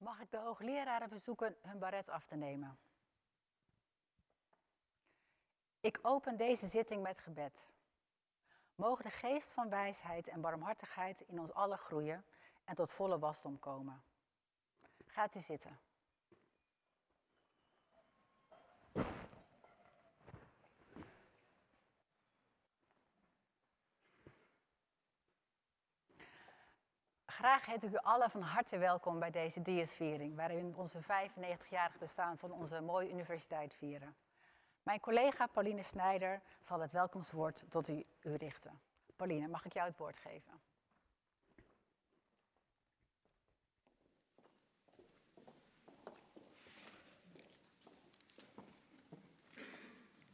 Mag ik de hoogleraren verzoeken hun baret af te nemen? Ik open deze zitting met gebed. Mogen de geest van wijsheid en barmhartigheid in ons allen groeien en tot volle wasdom komen. Gaat u zitten. Graag heet ik u allen van harte welkom bij deze Diasviering, waarin we onze 95-jarig bestaan van onze mooie universiteit vieren. Mijn collega Pauline Snijder zal het welkomstwoord tot u, u richten. Pauline, mag ik jou het woord geven?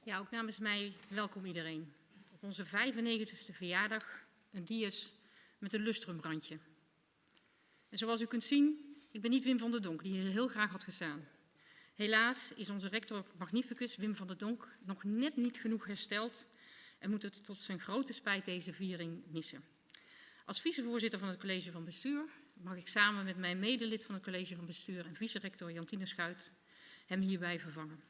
Ja, ook namens mij welkom iedereen. Op onze 95ste verjaardag een dias met een lustrumbrandje. En zoals u kunt zien, ik ben niet Wim van der Donk, die hier heel graag had gestaan. Helaas is onze rector magnificus Wim van der Donk nog net niet genoeg hersteld en moet het tot zijn grote spijt deze viering missen. Als vicevoorzitter van het college van bestuur mag ik samen met mijn medelid van het college van bestuur en vice-rector Jantine Schuit hem hierbij vervangen.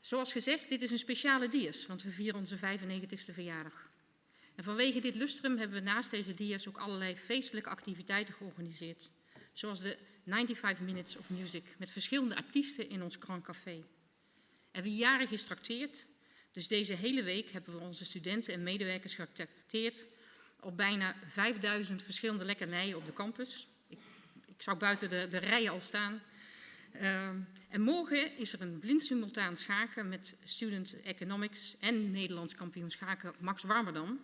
Zoals gezegd, dit is een speciale dias, want we vieren onze 95ste verjaardag. En vanwege dit lustrum hebben we naast deze dias ook allerlei feestelijke activiteiten georganiseerd. Zoals de 95 Minutes of Music met verschillende artiesten in ons Grand Café. En wie jarig is dus deze hele week hebben we onze studenten en medewerkers getrakteerd op bijna 5000 verschillende lekkernijen op de campus. Ik, ik zou buiten de, de rijen al staan. Uh, en morgen is er een blind simultaan schaken met Student Economics en Nederlands kampioen schaken Max Warmerdam.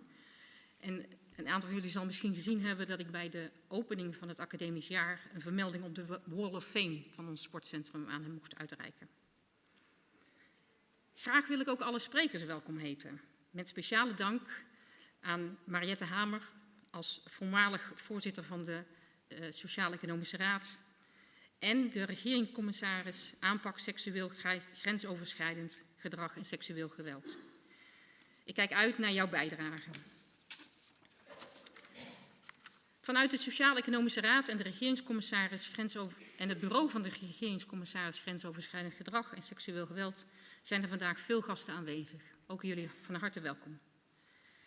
En een aantal van jullie zal misschien gezien hebben dat ik bij de opening van het academisch jaar een vermelding op de Wall of Fame van ons sportcentrum aan hem mocht uitreiken. Graag wil ik ook alle sprekers welkom heten. Met speciale dank aan Mariette Hamer als voormalig voorzitter van de uh, Sociaal-Economische Raad en de regeringscommissaris aanpak seksueel grensoverschrijdend gedrag en seksueel geweld. Ik kijk uit naar jouw bijdrage. Vanuit de Sociaal-Economische Raad en, de regeringscommissaris en het bureau van de regeringscommissaris Grensoverschrijdend Gedrag en Seksueel Geweld zijn er vandaag veel gasten aanwezig. Ook jullie van harte welkom.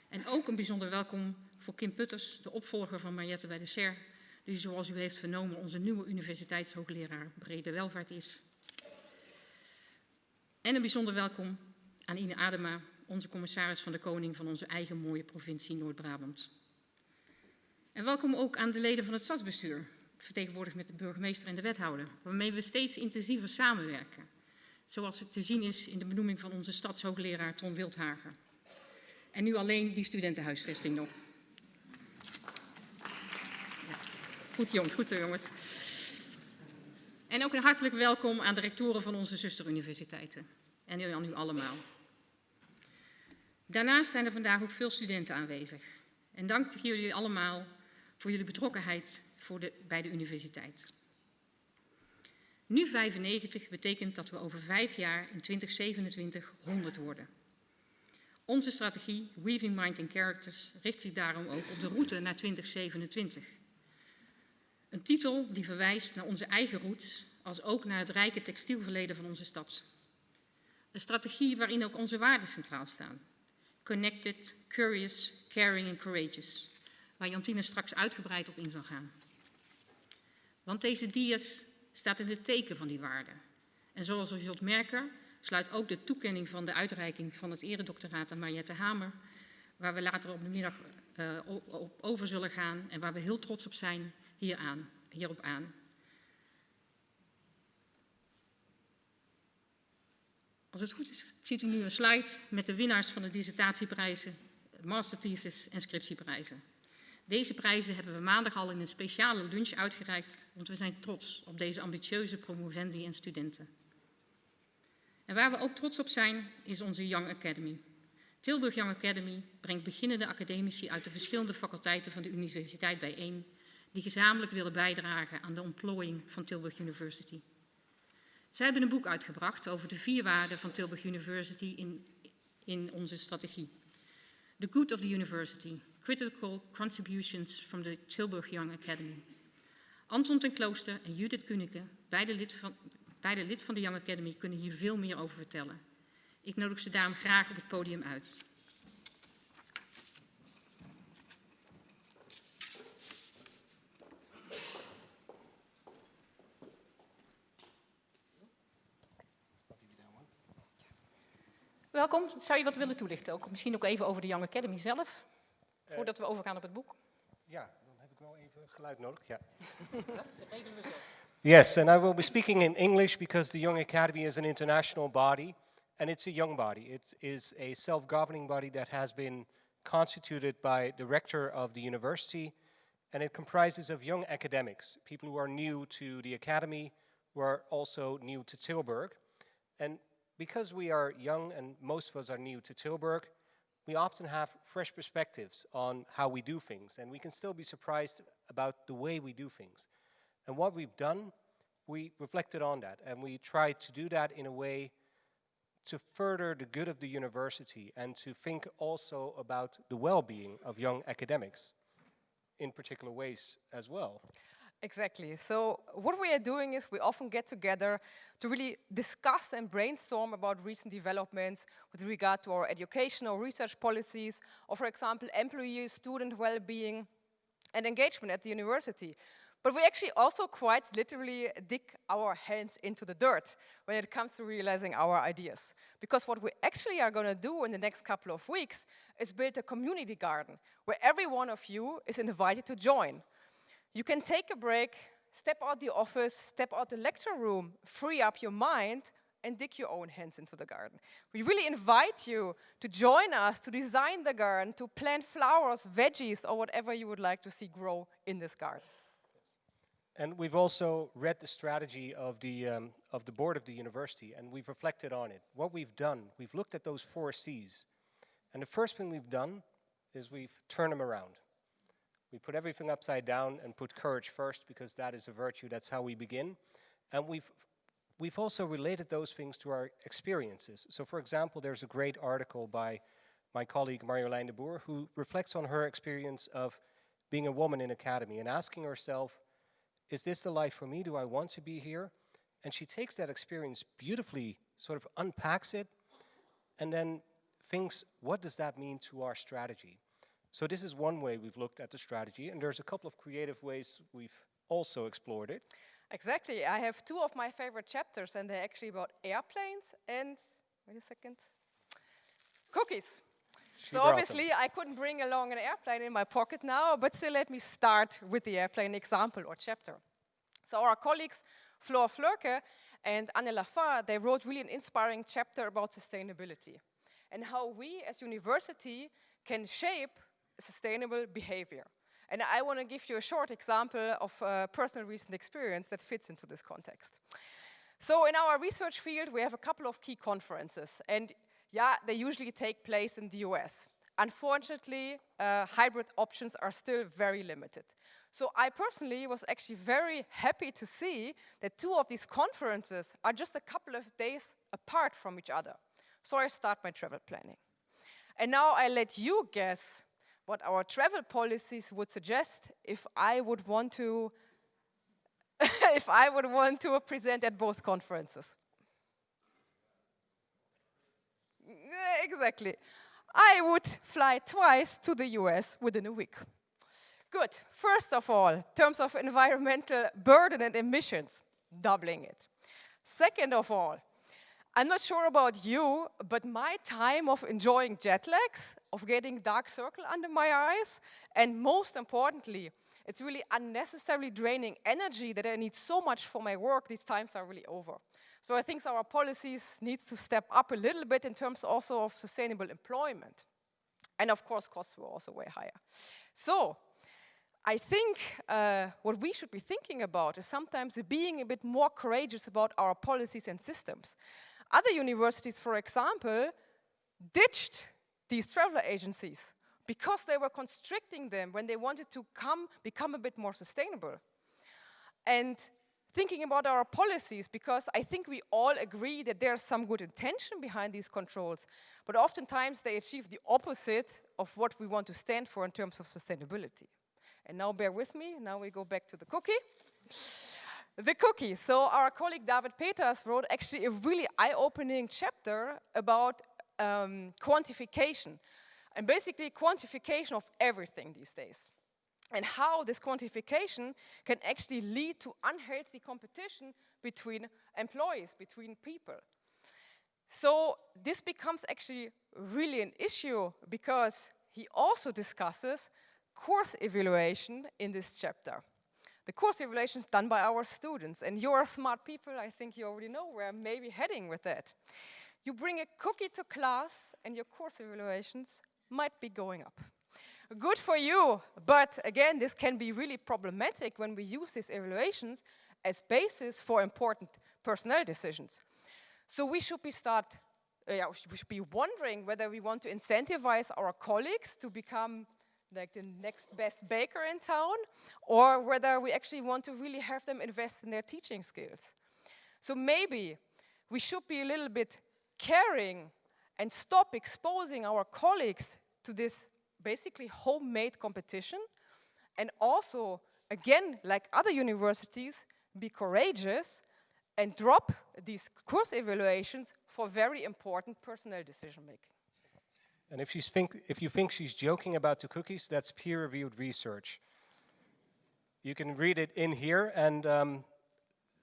En ook een bijzonder welkom voor Kim Putters, de opvolger van Mariette bij de SER, die zoals u heeft vernomen onze nieuwe universiteitshoogleraar brede welvaart is. En een bijzonder welkom aan Ine Adema, onze commissaris van de Koning van onze eigen mooie provincie Noord-Brabant. En welkom ook aan de leden van het stadsbestuur, vertegenwoordigd met de burgemeester en de wethouder, waarmee we steeds intensiever samenwerken. Zoals het te zien is in de benoeming van onze stadshoogleraar Ton Wildhagen. En nu alleen die studentenhuisvesting nog. Goed jong, goed zo jongens. En ook een hartelijk welkom aan de rectoren van onze zusteruniversiteiten. En aan u allemaal. Daarnaast zijn er vandaag ook veel studenten aanwezig. En dank jullie allemaal voor jullie betrokkenheid voor de, bij de universiteit. Nu 95 betekent dat we over vijf jaar in 2027 100 worden. Onze strategie Weaving Mind and Characters richt zich daarom ook op de route naar 2027. Een titel die verwijst naar onze eigen roots, als ook naar het rijke textielverleden van onze stad. Een strategie waarin ook onze waarden centraal staan. Connected, curious, caring and courageous waar Jantine straks uitgebreid op in zal gaan. Want deze dias staat in het teken van die waarden. En zoals u zult merken, sluit ook de toekenning van de uitreiking van het eredoctoraat aan Mariette Hamer, waar we later op de middag uh, op over zullen gaan en waar we heel trots op zijn, hier aan, hierop aan. Als het goed is, ziet u nu een slide met de winnaars van de dissertatieprijzen, masterthesis en scriptieprijzen. Deze prijzen hebben we maandag al in een speciale lunch uitgereikt, want we zijn trots op deze ambitieuze promovendi en studenten. En waar we ook trots op zijn, is onze Young Academy. Tilburg Young Academy brengt beginnende academici uit de verschillende faculteiten van de universiteit bijeen, die gezamenlijk willen bijdragen aan de ontplooiing van Tilburg University. Zij hebben een boek uitgebracht over de vier waarden van Tilburg University in, in onze strategie. The Good of the University, Critical Contributions from the Tilburg Young Academy. Anton ten Klooster en Judith Kunike, beide lid, van, beide lid van de Young Academy, kunnen hier veel meer over vertellen. Ik nodig ze daarom graag op het podium uit. Welkom. Zou je wat willen toelichten? Ook, misschien ook even over de Young Academy zelf, Eh, voordat we overgaan op het boek. Ja, dan heb ik wel even geluid nodig. Ja. Yes, and I will be speaking in English because the Young Academy is an international body and it's a young body. It is a self-governing body that has been constituted by the rector of the university and it comprises of young academics, people who are new to the academy, who are also new to Tilburg. And because we are young and most of us are new to Tilburg, we often have fresh perspectives on how we do things, and we can still be surprised about the way we do things. And what we've done, we reflected on that, and we tried to do that in a way to further the good of the university and to think also about the well-being of young academics in particular ways as well. Exactly. So what we are doing is we often get together to really discuss and brainstorm about recent developments with regard to our educational research policies, or for example, employee student well-being and engagement at the university. But we actually also quite literally dig our hands into the dirt when it comes to realizing our ideas. Because what we actually are going to do in the next couple of weeks is build a community garden where every one of you is invited to join. You can take a break, step out the office, step out the lecture room, free up your mind, and dig your own hands into the garden. We really invite you to join us to design the garden, to plant flowers, veggies, or whatever you would like to see grow in this garden. And we've also read the strategy of the, um, of the board of the university, and we've reflected on it. What we've done, we've looked at those four C's. And the first thing we've done is we've turned them around. We put everything upside down and put courage first because that is a virtue, that's how we begin. And we've, we've also related those things to our experiences. So for example, there's a great article by my colleague Marjolein de Boer who reflects on her experience of being a woman in academy and asking herself, is this the life for me? Do I want to be here? And she takes that experience beautifully, sort of unpacks it, and then thinks, what does that mean to our strategy? So this is one way we've looked at the strategy, and there's a couple of creative ways we've also explored it. Exactly. I have two of my favorite chapters, and they're actually about airplanes and, wait a second, cookies. She so brought them. obviously I couldn't bring along an airplane in my pocket now, but still let me start with the airplane example or chapter. So our colleagues Floor Flurke and Anne Lafar, they wrote really an inspiring chapter about sustainability and how we as university can shape sustainable behavior. And I want to give you a short example of a personal recent experience that fits into this context. So in our research field, we have a couple of key conferences. And yeah, they usually take place in the US. Unfortunately, uh, hybrid options are still very limited. So I personally was actually very happy to see that two of these conferences are just a couple of days apart from each other. So I start my travel planning. And now I let you guess what our travel policies would suggest if I would want to if I would want to present at both conferences. Exactly. I would fly twice to the US within a week. Good. First of all, terms of environmental burden and emissions, doubling it. Second of all, I'm not sure about you, but my time of enjoying jet lags, of getting dark circle under my eyes, and most importantly, it's really unnecessarily draining energy that I need so much for my work, these times are really over. So I think our policies need to step up a little bit in terms also of sustainable employment. And of course, costs were also way higher. So I think uh, what we should be thinking about is sometimes being a bit more courageous about our policies and systems. Other universities, for example, ditched these travel agencies because they were constricting them when they wanted to come, become a bit more sustainable. And thinking about our policies, because I think we all agree that there's some good intention behind these controls, but oftentimes they achieve the opposite of what we want to stand for in terms of sustainability. And now bear with me, now we go back to the cookie. The cookie. So our colleague David Peters wrote actually a really eye-opening chapter about um, quantification and basically quantification of everything these days and how this quantification can actually lead to unhealthy competition between employees, between people. So this becomes actually really an issue because he also discusses course evaluation in this chapter. The course evaluations done by our students, and you're smart people, I think you already know where I'm maybe heading with that. You bring a cookie to class, and your course evaluations might be going up. Good for you, but again, this can be really problematic when we use these evaluations as basis for important personnel decisions. So we should be start, uh, yeah, we should be wondering whether we want to incentivize our colleagues to become like the next best baker in town, or whether we actually want to really have them invest in their teaching skills. So maybe we should be a little bit caring and stop exposing our colleagues to this basically homemade competition and also, again, like other universities, be courageous and drop these course evaluations for very important personnel decision making. And if, she's think, if you think she's joking about the cookies, that's peer-reviewed research. You can read it in here, and um,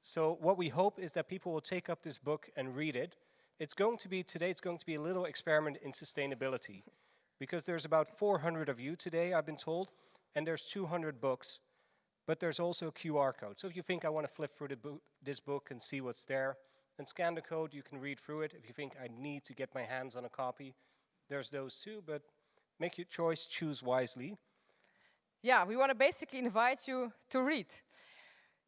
so what we hope is that people will take up this book and read it. It's going to be, today it's going to be a little experiment in sustainability, because there's about 400 of you today, I've been told, and there's 200 books, but there's also a QR code. So if you think I want to flip through bo this book and see what's there, and scan the code, you can read through it. If you think I need to get my hands on a copy, there's those too, but make your choice, choose wisely. Yeah, we want to basically invite you to read.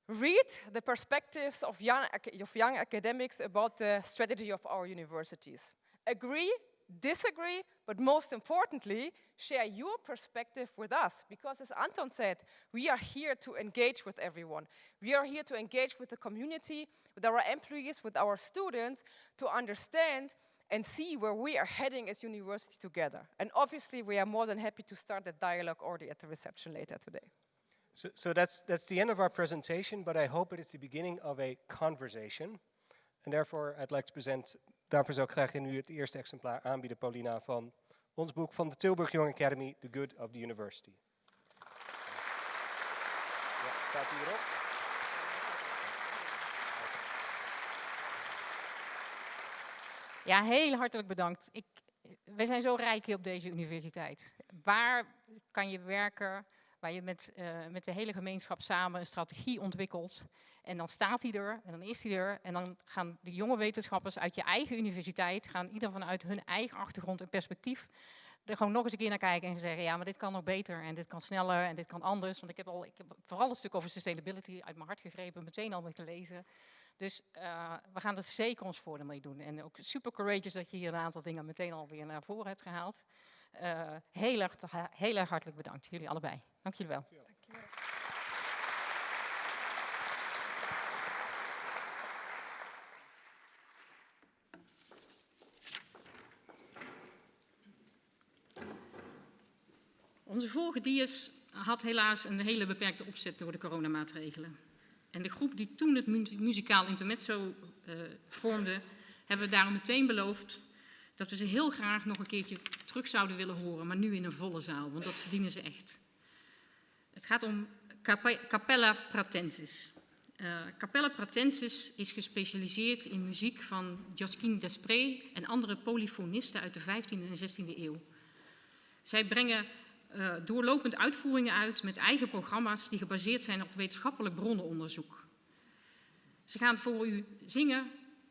Read the perspectives of young, of young academics about the strategy of our universities. Agree, disagree, but most importantly, share your perspective with us. Because as Anton said, we are here to engage with everyone. We are here to engage with the community, with our employees, with our students, to understand and see where we are heading as university together. And obviously, we are more than happy to start that dialogue already at the reception later today. So, so that's, that's the end of our presentation, but I hope it is the beginning of a conversation. And therefore, I'd like to present, daarvoor zou ik graag in u het eerste exemplaar aanbieden, Paulina, van ons boek van de Tilburg Young Academy, The Good of the University. Ja, staat hierop. Ja, heel hartelijk bedankt. Ik, wij zijn zo rijk hier op deze universiteit. Waar kan je werken, waar je met, uh, met de hele gemeenschap samen een strategie ontwikkelt. En dan staat hij er, en dan is hij er. En dan gaan de jonge wetenschappers uit je eigen universiteit, gaan ieder vanuit hun eigen achtergrond en perspectief, er gewoon nog eens een keer naar kijken en zeggen, ja, maar dit kan nog beter en dit kan sneller en dit kan anders. Want ik heb, al, ik heb vooral een stuk over sustainability uit mijn hart gegrepen, meteen al te lezen. Dus uh, we gaan er zeker ons voordeel mee doen. En ook super courageous dat je hier een aantal dingen meteen alweer naar voren hebt gehaald. Uh, heel, erg, heel erg hartelijk bedankt, jullie allebei. Dank jullie wel. Dank je wel. Onze vorige dias had helaas een hele beperkte opzet door de coronamaatregelen. En de groep die toen het mu muzikaal intermezzo uh, vormde, hebben we daarom meteen beloofd dat we ze heel graag nog een keertje terug zouden willen horen, maar nu in een volle zaal, want dat verdienen ze echt. Het gaat om Capella Pratensis. Uh, Capella Pratensis is gespecialiseerd in muziek van Josquin Desprez en andere polyfonisten uit de 15e en 16e eeuw. Zij brengen uh, doorlopend uitvoeringen uit met eigen programma's die gebaseerd zijn op wetenschappelijk bronnenonderzoek. Ze gaan voor u zingen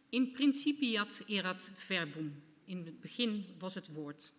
in principiat erat verbum. In het begin was het woord.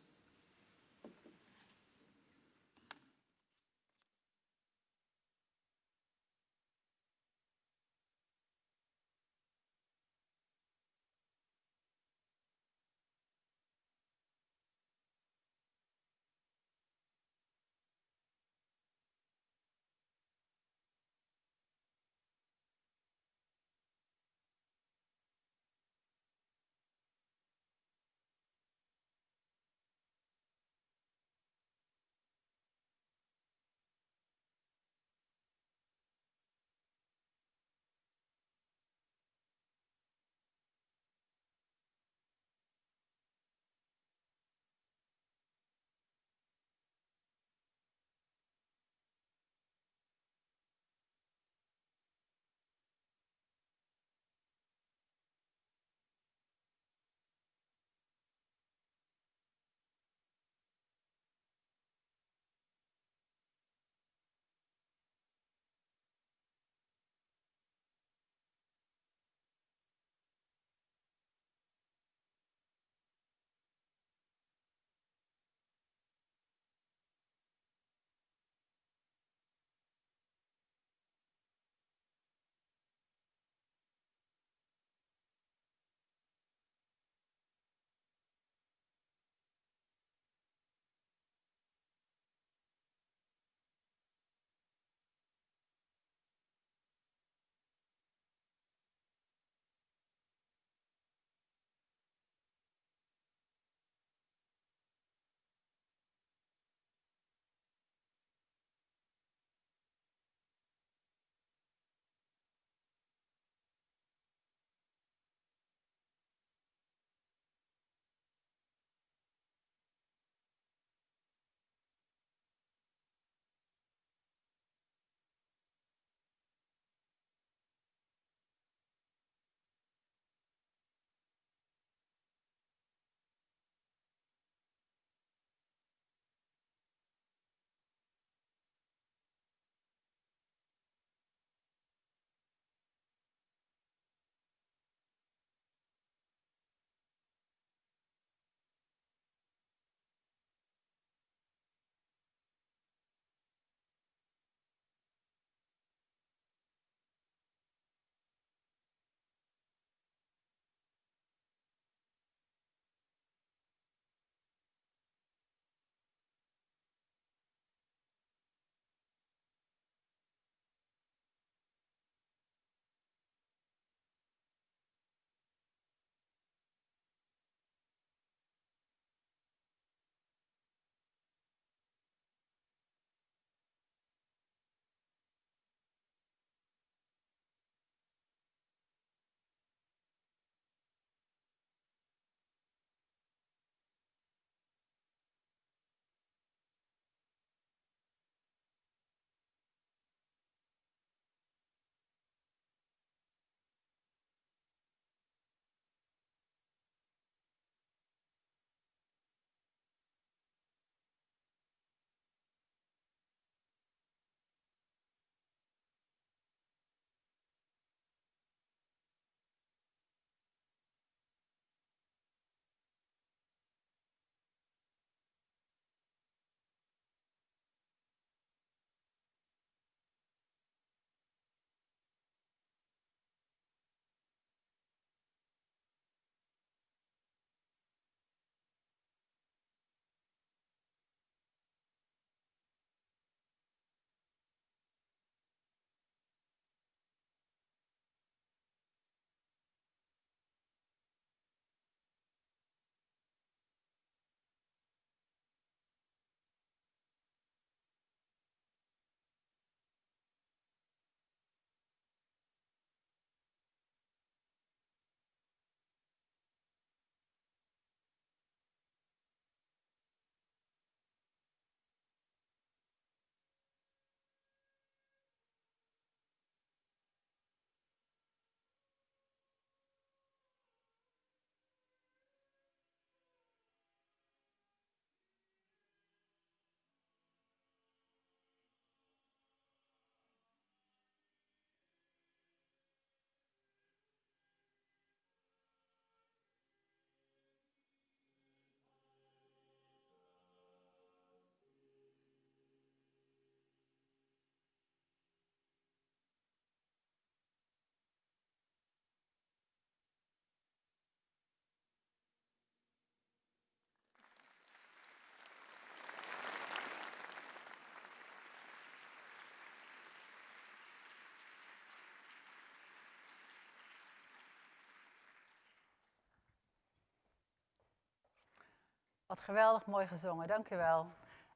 Wat geweldig mooi gezongen, dank u wel.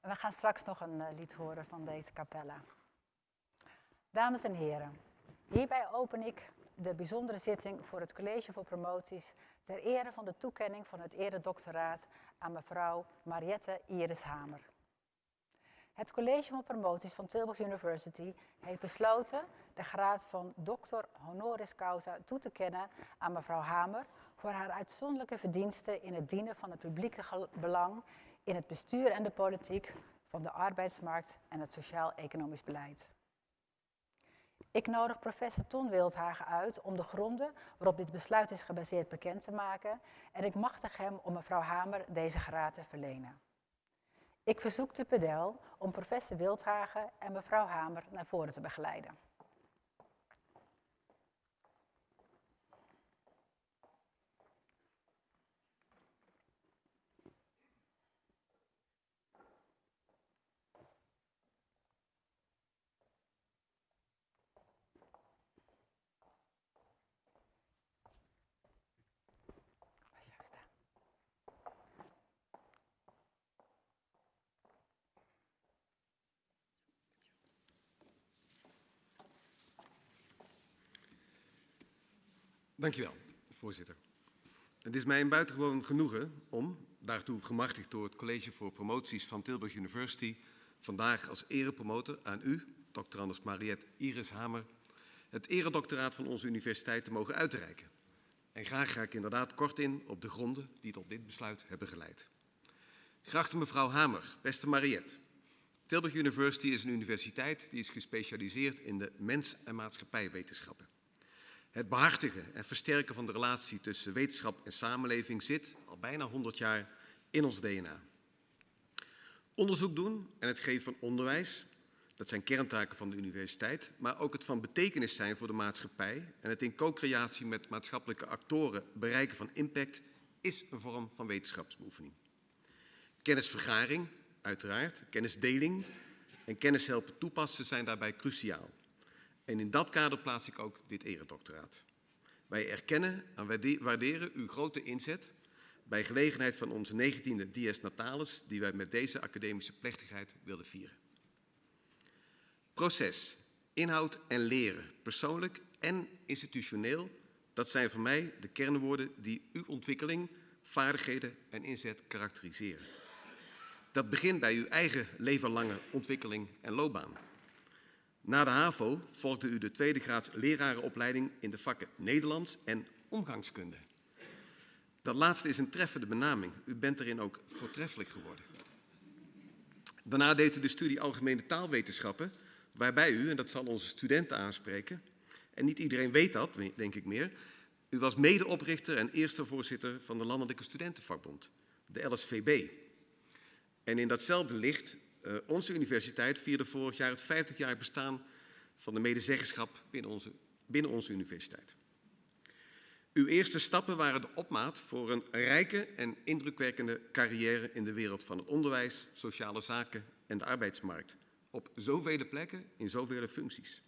En we gaan straks nog een uh, lied horen van deze capella. Dames en heren, hierbij open ik de bijzondere zitting voor het College voor Promoties ter ere van de toekenning van het eredoctoraat aan mevrouw Mariette Iris Hamer. Het College van Promoties van Tilburg University heeft besloten de graad van doctor honoris causa toe te kennen aan mevrouw Hamer voor haar uitzonderlijke verdiensten in het dienen van het publieke belang in het bestuur en de politiek van de arbeidsmarkt en het sociaal-economisch beleid. Ik nodig professor Ton Wildhagen uit om de gronden waarop dit besluit is gebaseerd bekend te maken en ik machtig hem om mevrouw Hamer deze graad te verlenen. Ik verzoek de pedel om professor Wildhagen en mevrouw Hamer naar voren te begeleiden. Dankjewel, voorzitter. Het is mij een buitengewoon genoegen om, daartoe gemachtigd door het College voor Promoties van Tilburg University, vandaag als erepromotor aan u, dr. Anders Mariette Iris Hamer, het eredoctoraat van onze universiteit te mogen uitreiken. En graag ga ik inderdaad kort in op de gronden die tot dit besluit hebben geleid. Geachte mevrouw Hamer, beste Mariette. Tilburg University is een universiteit die is gespecialiseerd in de mens- en maatschappijwetenschappen. Het behartigen en versterken van de relatie tussen wetenschap en samenleving zit al bijna 100 jaar in ons DNA. Onderzoek doen en het geven van onderwijs, dat zijn kerntaken van de universiteit, maar ook het van betekenis zijn voor de maatschappij en het in co-creatie met maatschappelijke actoren bereiken van impact is een vorm van wetenschapsbeoefening. Kennisvergaring, uiteraard, kennisdeling en kennis helpen toepassen zijn daarbij cruciaal. En in dat kader plaats ik ook dit eredoctoraat. Wij erkennen en waarderen uw grote inzet bij gelegenheid van onze 19e Dies Natalis, die wij met deze academische plechtigheid wilden vieren. Proces, inhoud en leren, persoonlijk en institutioneel, dat zijn voor mij de kernwoorden die uw ontwikkeling, vaardigheden en inzet karakteriseren. Dat begint bij uw eigen levenlange ontwikkeling en loopbaan. Na de HAVO volgde u de tweede graads lerarenopleiding in de vakken Nederlands en omgangskunde. Dat laatste is een treffende benaming. U bent erin ook voortreffelijk geworden. Daarna deed u de studie Algemene Taalwetenschappen, waarbij u, en dat zal onze studenten aanspreken, en niet iedereen weet dat, denk ik meer, u was medeoprichter en eerste voorzitter van de Landelijke Studentenvakbond, de LSVB. En in datzelfde licht uh, onze universiteit vierde vorig jaar het 50-jarig bestaan van de medezeggenschap binnen onze, binnen onze universiteit. Uw eerste stappen waren de opmaat voor een rijke en indrukwekkende carrière in de wereld van het onderwijs, sociale zaken en de arbeidsmarkt. Op zoveel plekken, in zoveel functies.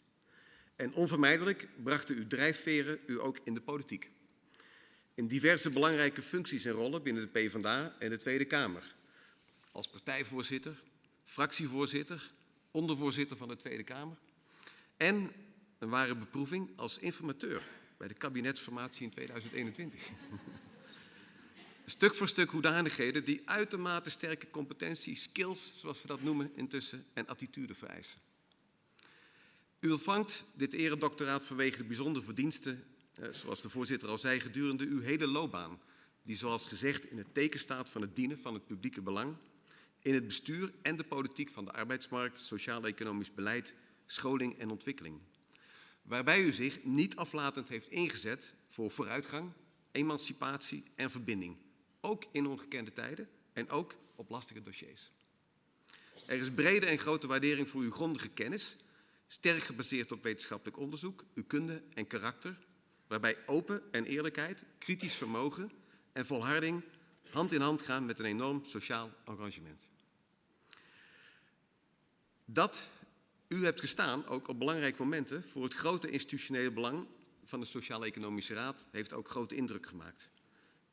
En onvermijdelijk brachten uw drijfveren u ook in de politiek. In diverse belangrijke functies en rollen binnen de PvdA en de Tweede Kamer. Als partijvoorzitter, fractievoorzitter, ondervoorzitter van de Tweede Kamer en een ware beproeving als informateur bij de kabinetsformatie in 2021. stuk voor stuk hoedanigheden die uitermate sterke competentie, skills, zoals we dat noemen intussen, en attitude vereisen. U ontvangt dit eredoctoraat vanwege de bijzondere verdiensten, eh, zoals de voorzitter al zei, gedurende uw hele loopbaan, die zoals gezegd in het teken staat van het dienen van het publieke belang in het bestuur en de politiek van de arbeidsmarkt, sociaal-economisch beleid, scholing en ontwikkeling. Waarbij u zich niet aflatend heeft ingezet voor vooruitgang, emancipatie en verbinding. Ook in ongekende tijden en ook op lastige dossiers. Er is brede en grote waardering voor uw grondige kennis, sterk gebaseerd op wetenschappelijk onderzoek, uw kunde en karakter, waarbij open en eerlijkheid, kritisch vermogen en volharding hand in hand gaan met een enorm sociaal engagement. Dat u hebt gestaan, ook op belangrijke momenten, voor het grote institutionele belang van de Sociaal-Economische Raad, heeft ook grote indruk gemaakt.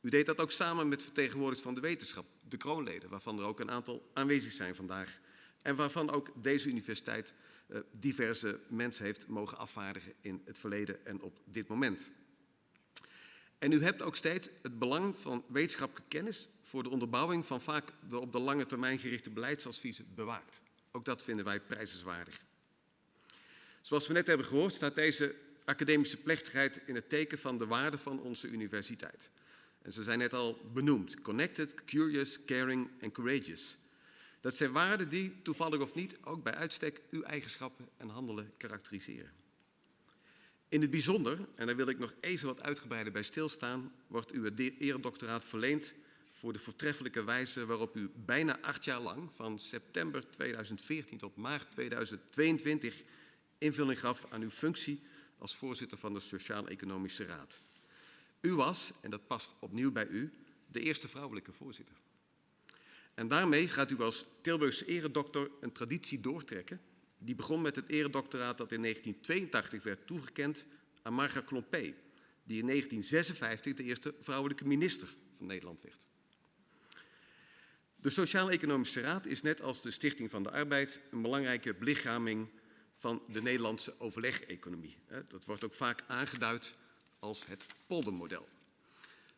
U deed dat ook samen met vertegenwoordigers van de wetenschap, de kroonleden, waarvan er ook een aantal aanwezig zijn vandaag. En waarvan ook deze universiteit uh, diverse mensen heeft mogen afvaardigen in het verleden en op dit moment. En u hebt ook steeds het belang van wetenschappelijke kennis voor de onderbouwing van vaak de op de lange termijn gerichte beleidsadviezen bewaakt. Ook dat vinden wij prijzenswaardig. Zoals we net hebben gehoord staat deze academische plechtigheid in het teken van de waarde van onze universiteit. En ze zijn net al benoemd. Connected, curious, caring en courageous. Dat zijn waarden die, toevallig of niet, ook bij uitstek uw eigenschappen en handelen karakteriseren. In het bijzonder, en daar wil ik nog even wat uitgebreider bij stilstaan, wordt u het eredoctoraat verleend voor de voortreffelijke wijze waarop u bijna acht jaar lang, van september 2014 tot maart 2022, invulling gaf aan uw functie als voorzitter van de Sociaal-Economische Raad. U was, en dat past opnieuw bij u, de eerste vrouwelijke voorzitter. En daarmee gaat u als Tilburgse eredokter een traditie doortrekken. Die begon met het eredoctoraat dat in 1982 werd toegekend aan Marga Klompé, die in 1956 de eerste vrouwelijke minister van Nederland werd. De Sociaal-Economische Raad is net als de Stichting van de Arbeid een belangrijke belichaming van de Nederlandse overleg-economie. Dat wordt ook vaak aangeduid als het poldermodel.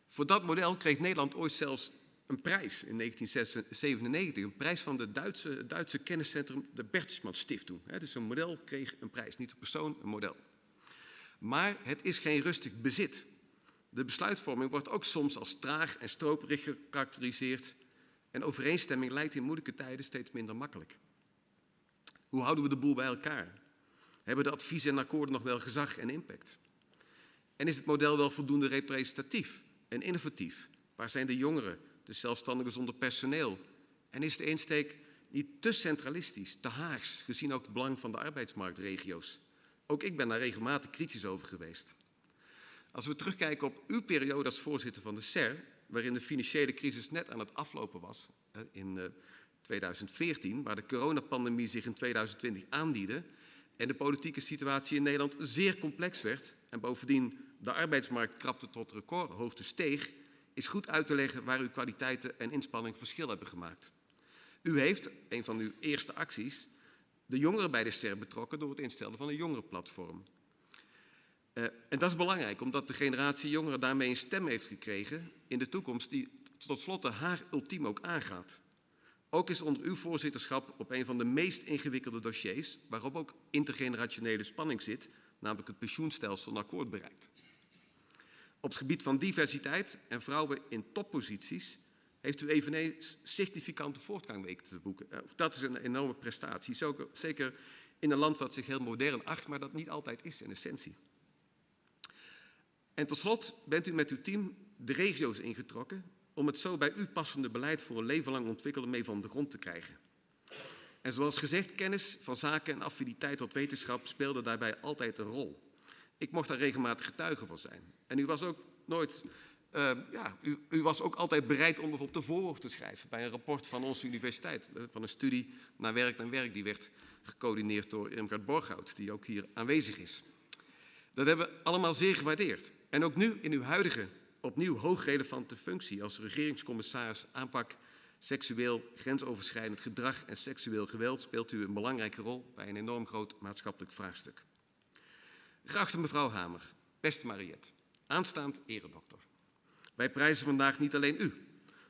Voor dat model kreeg Nederland ooit zelfs een prijs in 1997, een prijs van het Duitse, Duitse kenniscentrum de Bertelsmann Stiftung. Dus een model kreeg een prijs, niet een persoon, een model. Maar het is geen rustig bezit. De besluitvorming wordt ook soms als traag en stroperig gekarakteriseerd en overeenstemming lijkt in moeilijke tijden steeds minder makkelijk. Hoe houden we de boel bij elkaar? Hebben de adviezen en akkoorden nog wel gezag en impact? En is het model wel voldoende representatief en innovatief? Waar zijn de jongeren, de zelfstandigen zonder personeel? En is de insteek niet te centralistisch, te haags, gezien ook het belang van de arbeidsmarktregio's? Ook ik ben daar regelmatig kritisch over geweest. Als we terugkijken op uw periode als voorzitter van de SER, waarin de financiële crisis net aan het aflopen was in 2014, eh, waar de coronapandemie zich in 2020 aandiende en de politieke situatie in Nederland zeer complex werd en bovendien de arbeidsmarkt krapte tot recordhoogte steeg, is goed uit te leggen waar uw kwaliteiten en inspanning verschil hebben gemaakt. U heeft, een van uw eerste acties, de jongeren bij de SER betrokken door het instellen van een jongerenplatform. Uh, en dat is belangrijk, omdat de generatie jongeren daarmee een stem heeft gekregen in de toekomst die tot slot haar ultiem ook aangaat. Ook is onder uw voorzitterschap op een van de meest ingewikkelde dossiers, waarop ook intergenerationele spanning zit, namelijk het pensioenstelsel, een akkoord bereikt. Op het gebied van diversiteit en vrouwen in topposities heeft u eveneens significante voortgang weten te boeken. Eh, dat is een enorme prestatie, zeker in een land wat zich heel modern acht, maar dat niet altijd is in essentie. En tot slot bent u met uw team de regio's ingetrokken om het zo bij u passende beleid voor een leven lang ontwikkelen mee van de grond te krijgen. En zoals gezegd, kennis van zaken en affiniteit tot wetenschap speelde daarbij altijd een rol. Ik mocht daar regelmatig getuige van zijn. En u was ook nooit, uh, ja, u, u, was ook altijd bereid om bijvoorbeeld de voorwoord te schrijven bij een rapport van onze universiteit, uh, van een studie naar werk naar werk, die werd gecoördineerd door Irmgard Borghout, die ook hier aanwezig is. Dat hebben we allemaal zeer gewaardeerd. En ook nu in uw huidige, opnieuw hoogrelevante functie als regeringscommissaris aanpak seksueel grensoverschrijdend gedrag en seksueel geweld speelt u een belangrijke rol bij een enorm groot maatschappelijk vraagstuk. Geachte mevrouw Hamer, beste Mariette, aanstaand eredokter. Wij prijzen vandaag niet alleen u.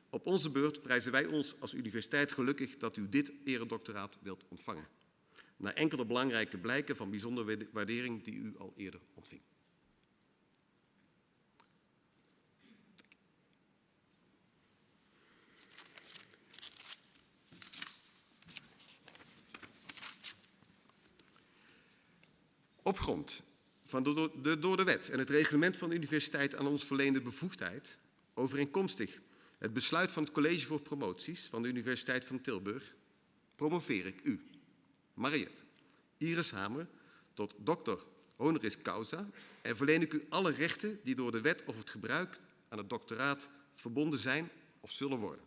Op onze beurt prijzen wij ons als universiteit gelukkig dat u dit eredoctoraat wilt ontvangen. Na enkele belangrijke blijken van bijzondere waardering die u al eerder ontving. Op grond van de, door de wet en het reglement van de universiteit aan ons verleende bevoegdheid, overeenkomstig het besluit van het College voor Promoties van de Universiteit van Tilburg, promoveer ik u, Mariette Iris Hamer, tot dokter honoris causa en verleen ik u alle rechten die door de wet of het gebruik aan het doctoraat verbonden zijn of zullen worden.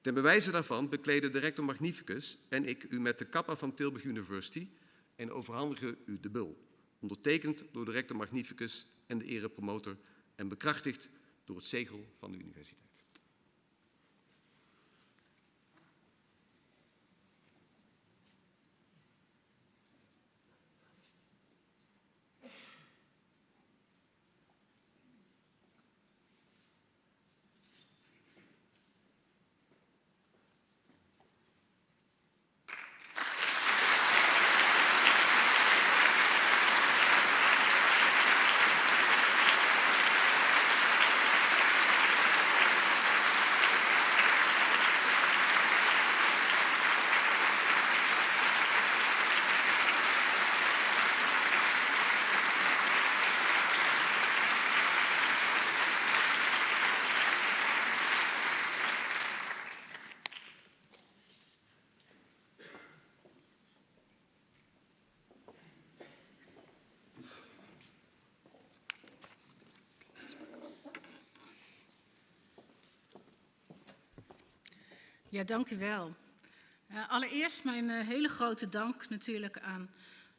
Ten bewijze daarvan bekleden de rector magnificus en ik u met de kappa van Tilburg University en overhandigen u de bul ondertekend door de rector magnificus en de erepromotor en bekrachtigd door het zegel van de universiteit. Ja, dank u wel. Uh, allereerst mijn uh, hele grote dank natuurlijk aan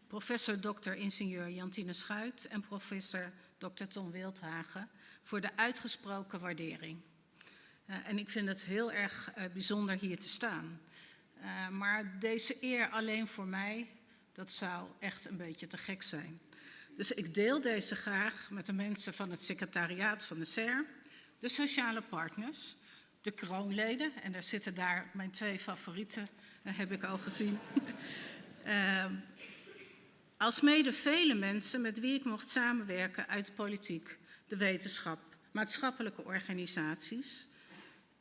professor Dr. ingenieur Jantine Schuit en professor Dr. Tom Wildhagen voor de uitgesproken waardering. Uh, en ik vind het heel erg bijzonder hier te staan. maar deze eer alleen voor mij, dat zou echt een beetje te gek zijn. Dus ik deel deze graag met de mensen van het secretariaat van de SER, de sociale partners, de kroonleden. En daar zitten daar mijn twee favorieten, dat heb ik al gezien. uh, als mede vele mensen met wie ik mocht samenwerken uit de politiek, de wetenschap, maatschappelijke organisaties.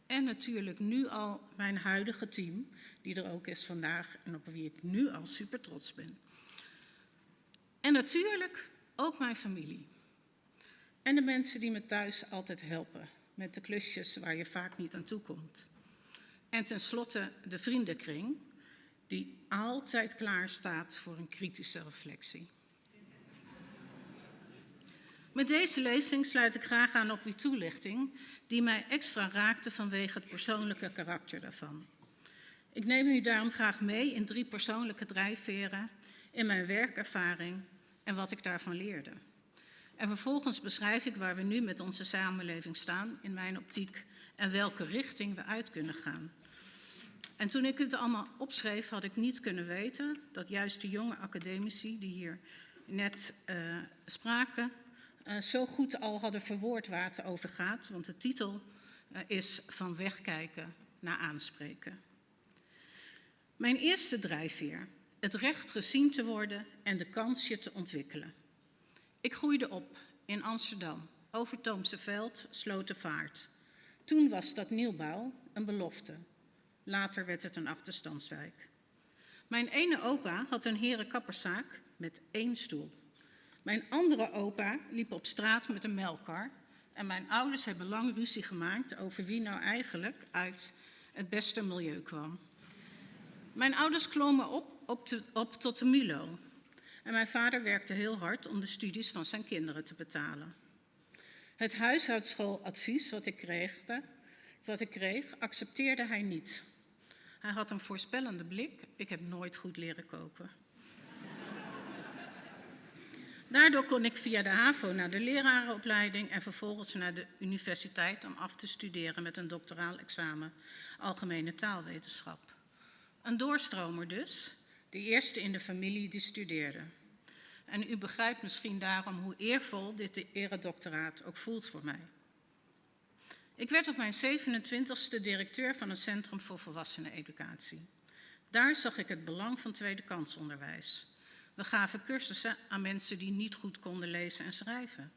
En natuurlijk nu al mijn huidige team, die er ook is vandaag en op wie ik nu al super trots ben. En natuurlijk ook mijn familie. En de mensen die me thuis altijd helpen met de klusjes waar je vaak niet aan toe komt. En tenslotte de vriendenkring, die altijd klaar staat voor een kritische reflectie. Met deze lezing sluit ik graag aan op uw toelichting, die mij extra raakte vanwege het persoonlijke karakter daarvan. Ik neem u daarom graag mee in drie persoonlijke drijfveren, in mijn werkervaring en wat ik daarvan leerde. En vervolgens beschrijf ik waar we nu met onze samenleving staan, in mijn optiek, en welke richting we uit kunnen gaan. En toen ik het allemaal opschreef, had ik niet kunnen weten dat juist de jonge academici die hier net uh, spraken, uh, zo goed al hadden verwoord waar het over gaat. Want de titel uh, is Van wegkijken naar aanspreken. Mijn eerste drijfveer, het recht gezien te worden en de kans je te ontwikkelen. Ik groeide op in Amsterdam, Overtoomse Veld, Slotenvaart. Toen was dat nieuwbouw een belofte. Later werd het een achterstandswijk. Mijn ene opa had een herenkapperszaak met één stoel. Mijn andere opa liep op straat met een melkkar. En mijn ouders hebben lang ruzie gemaakt over wie nou eigenlijk uit het beste milieu kwam. Mijn ouders klommen op, op tot de Milo, en mijn vader werkte heel hard om de studies van zijn kinderen te betalen. Het huishoudsschooladvies wat ik kreeg, wat ik kreeg accepteerde hij niet. Hij had een voorspellende blik. Ik heb nooit goed leren koken. Daardoor kon ik via de HAVO naar de lerarenopleiding en vervolgens naar de universiteit om af te studeren met een doctoraal examen algemene taalwetenschap. Een doorstromer dus, de eerste in de familie die studeerde. En u begrijpt misschien daarom hoe eervol dit eredoctoraat ook voelt voor mij. Ik werd op mijn 27ste directeur van het Centrum voor Volwasseneneducatie. Daar zag ik het belang van tweede kansonderwijs. We gaven cursussen aan mensen die niet goed konden lezen en schrijven.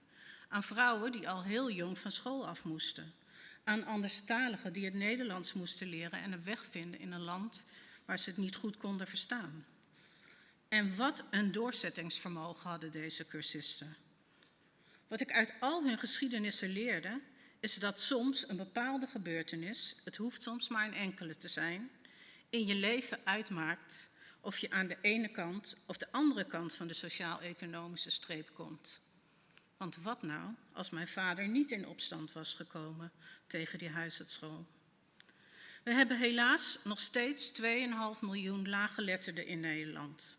Aan vrouwen die al heel jong van school af moesten. Aan anderstaligen die het Nederlands moesten leren en een weg vinden in een land waar ze het niet goed konden verstaan. En wat een doorzettingsvermogen hadden deze cursisten. Wat ik uit al hun geschiedenissen leerde, is dat soms een bepaalde gebeurtenis, het hoeft soms maar een enkele te zijn, in je leven uitmaakt of je aan de ene kant of de andere kant van de sociaal-economische streep komt. Want wat nou als mijn vader niet in opstand was gekomen tegen die huisartschool? We hebben helaas nog steeds 2,5 miljoen laaggeletterden in Nederland.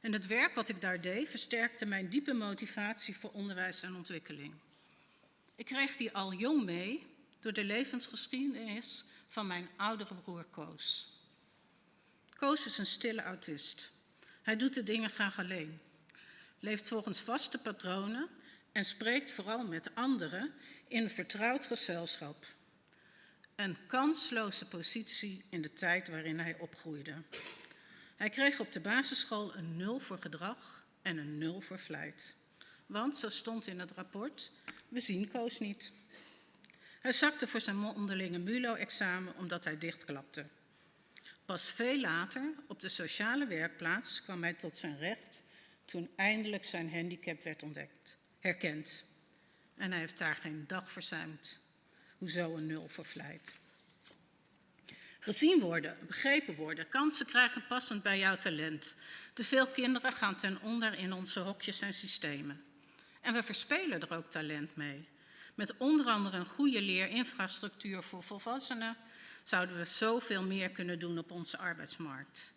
En het werk wat ik daar deed versterkte mijn diepe motivatie voor onderwijs en ontwikkeling. Ik kreeg die al jong mee door de levensgeschiedenis van mijn oudere broer Koos. Koos is een stille autist. Hij doet de dingen graag alleen, leeft volgens vaste patronen en spreekt vooral met anderen in een vertrouwd gezelschap. Een kansloze positie in de tijd waarin hij opgroeide. Hij kreeg op de basisschool een nul voor gedrag en een nul voor vlijt. Want, zo stond in het rapport, we zien Koos niet. Hij zakte voor zijn onderlinge MULO-examen omdat hij dichtklapte. Pas veel later, op de sociale werkplaats, kwam hij tot zijn recht toen eindelijk zijn handicap werd ontdekt, herkend. En hij heeft daar geen dag verzuimd. Hoezo een nul voor vlijt? Gezien worden, begrepen worden, kansen krijgen passend bij jouw talent. Te veel kinderen gaan ten onder in onze hokjes en systemen. En we verspelen er ook talent mee. Met onder andere een goede leerinfrastructuur voor volwassenen zouden we zoveel meer kunnen doen op onze arbeidsmarkt.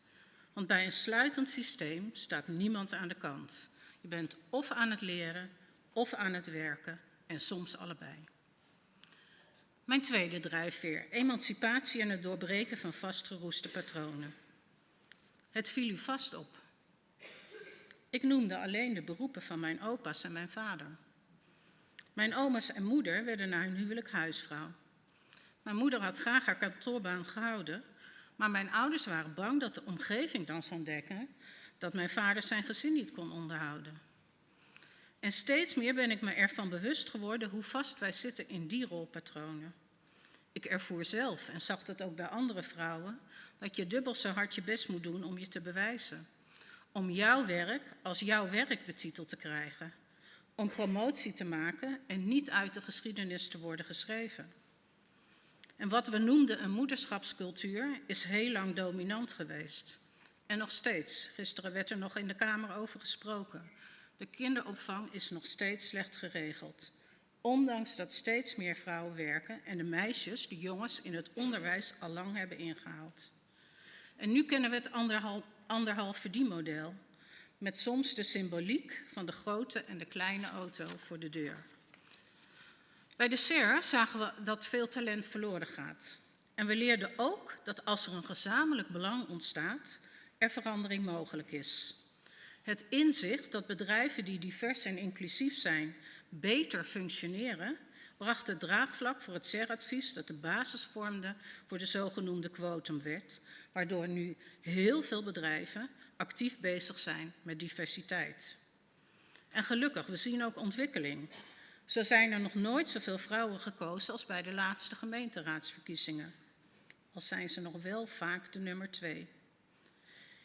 Want bij een sluitend systeem staat niemand aan de kant. Je bent of aan het leren of aan het werken en soms allebei. Mijn tweede drijfveer, emancipatie en het doorbreken van vastgeroeste patronen. Het viel u vast op. Ik noemde alleen de beroepen van mijn opa's en mijn vader. Mijn oma's en moeder werden na hun huwelijk huisvrouw. Mijn moeder had graag haar kantoorbaan gehouden, maar mijn ouders waren bang dat de omgeving dan zou ontdekken dat mijn vader zijn gezin niet kon onderhouden. En steeds meer ben ik me ervan bewust geworden hoe vast wij zitten in die rolpatronen. Ik ervoer zelf, en zag dat ook bij andere vrouwen, dat je dubbel zo hard je best moet doen om je te bewijzen. Om jouw werk als jouw werk betiteld te krijgen. Om promotie te maken en niet uit de geschiedenis te worden geschreven. En wat we noemden een moederschapscultuur is heel lang dominant geweest. En nog steeds. Gisteren werd er nog in de Kamer over gesproken. De kinderopvang is nog steeds slecht geregeld. Ondanks dat steeds meer vrouwen werken en de meisjes, de jongens, in het onderwijs al lang hebben ingehaald. En nu kennen we het anderhalf, anderhalf verdienmodel. Met soms de symboliek van de grote en de kleine auto voor de deur. Bij de SER zagen we dat veel talent verloren gaat. En we leerden ook dat als er een gezamenlijk belang ontstaat, er verandering mogelijk is. Het inzicht dat bedrijven die divers en inclusief zijn beter functioneren, bracht het draagvlak voor het SER-advies dat de basis vormde voor de zogenoemde quotumwet, waardoor nu heel veel bedrijven actief bezig zijn met diversiteit. En gelukkig, we zien ook ontwikkeling. Zo zijn er nog nooit zoveel vrouwen gekozen als bij de laatste gemeenteraadsverkiezingen. Al zijn ze nog wel vaak de nummer twee.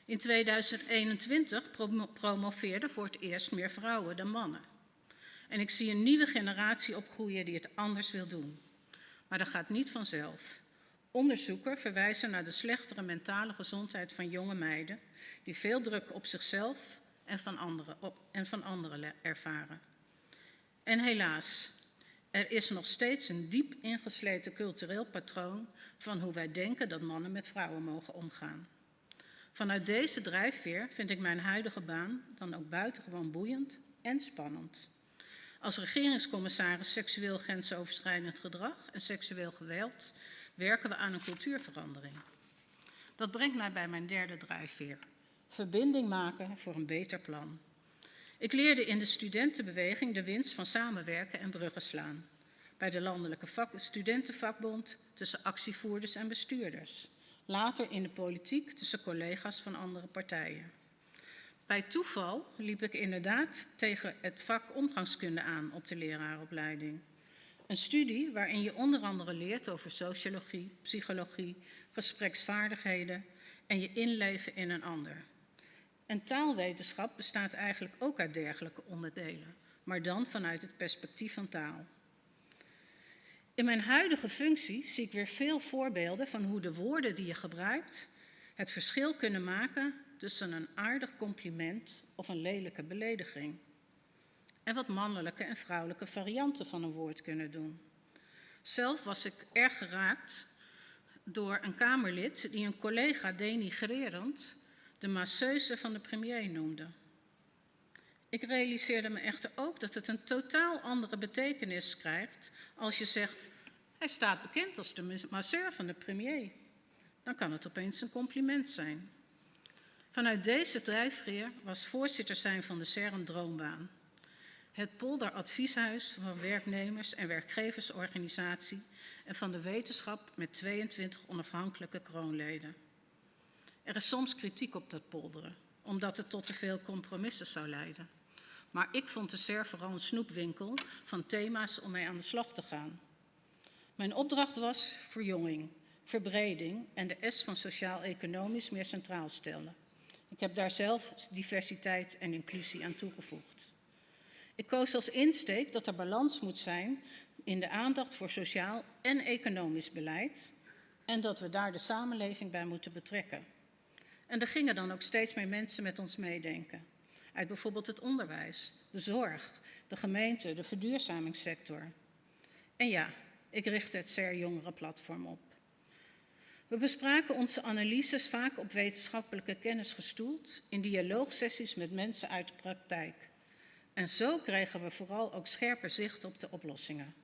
In 2021 promoveerden voor het eerst meer vrouwen dan mannen. En ik zie een nieuwe generatie opgroeien die het anders wil doen. Maar dat gaat niet vanzelf. Onderzoekers verwijzen naar de slechtere mentale gezondheid van jonge meiden, die veel druk op zichzelf en van anderen, op, en van anderen ervaren. En helaas, er is nog steeds een diep ingesleten cultureel patroon van hoe wij denken dat mannen met vrouwen mogen omgaan. Vanuit deze drijfveer vind ik mijn huidige baan dan ook buitengewoon boeiend en spannend. Als regeringscommissaris seksueel grensoverschrijdend gedrag en seksueel geweld werken we aan een cultuurverandering. Dat brengt mij bij mijn derde drijfveer. Verbinding maken voor een beter plan. Ik leerde in de studentenbeweging de winst van samenwerken en bruggen slaan. Bij de Landelijke vak Studentenvakbond tussen actievoerders en bestuurders. Later in de politiek tussen collega's van andere partijen. Bij toeval liep ik inderdaad tegen het vak omgangskunde aan op de leraaropleiding. Een studie waarin je onder andere leert over sociologie, psychologie, gespreksvaardigheden en je inleven in een ander. En taalwetenschap bestaat eigenlijk ook uit dergelijke onderdelen, maar dan vanuit het perspectief van taal. In mijn huidige functie zie ik weer veel voorbeelden van hoe de woorden die je gebruikt het verschil kunnen maken tussen een aardig compliment of een lelijke belediging. En wat mannelijke en vrouwelijke varianten van een woord kunnen doen. Zelf was ik erg geraakt door een Kamerlid die een collega denigrerend de masseuse van de premier noemde. Ik realiseerde me echter ook dat het een totaal andere betekenis krijgt als je zegt, hij staat bekend als de masseur van de premier. Dan kan het opeens een compliment zijn. Vanuit deze drijfveer was voorzitter zijn van de SER een droombaan. Het Polderadvieshuis van werknemers- en werkgeversorganisatie en van de wetenschap met 22 onafhankelijke kroonleden. Er is soms kritiek op dat polderen, omdat het tot te veel compromissen zou leiden. Maar ik vond de SER vooral een snoepwinkel van thema's om mee aan de slag te gaan. Mijn opdracht was verjonging, verbreding en de S van sociaal-economisch meer centraal stellen. Ik heb daar zelf diversiteit en inclusie aan toegevoegd. Ik koos als insteek dat er balans moet zijn in de aandacht voor sociaal en economisch beleid en dat we daar de samenleving bij moeten betrekken. En er gingen dan ook steeds meer mensen met ons meedenken. Uit bijvoorbeeld het onderwijs, de zorg, de gemeente, de verduurzamingssector. En ja, ik richtte het SER Jongerenplatform op. We bespraken onze analyses vaak op wetenschappelijke kennis gestoeld in dialoogsessies met mensen uit de praktijk. En zo kregen we vooral ook scherper zicht op de oplossingen.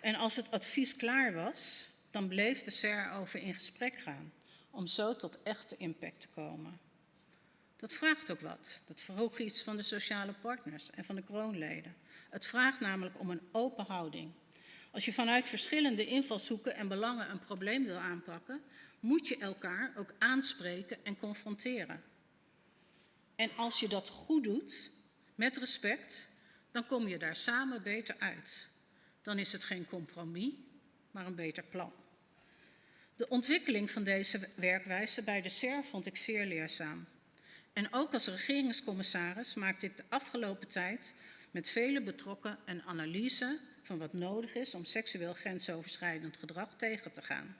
En als het advies klaar was, dan bleef de SER over in gesprek gaan om zo tot echte impact te komen. Dat vraagt ook wat. Dat vroeg iets van de sociale partners en van de kroonleden. Het vraagt namelijk om een open houding. Als je vanuit verschillende invalshoeken en belangen een probleem wil aanpakken, moet je elkaar ook aanspreken en confronteren. En als je dat goed doet, met respect, dan kom je daar samen beter uit. Dan is het geen compromis, maar een beter plan. De ontwikkeling van deze werkwijze bij de SER vond ik zeer leerzaam. En ook als regeringscommissaris maakte ik de afgelopen tijd met vele betrokken een analyse van wat nodig is om seksueel grensoverschrijdend gedrag tegen te gaan.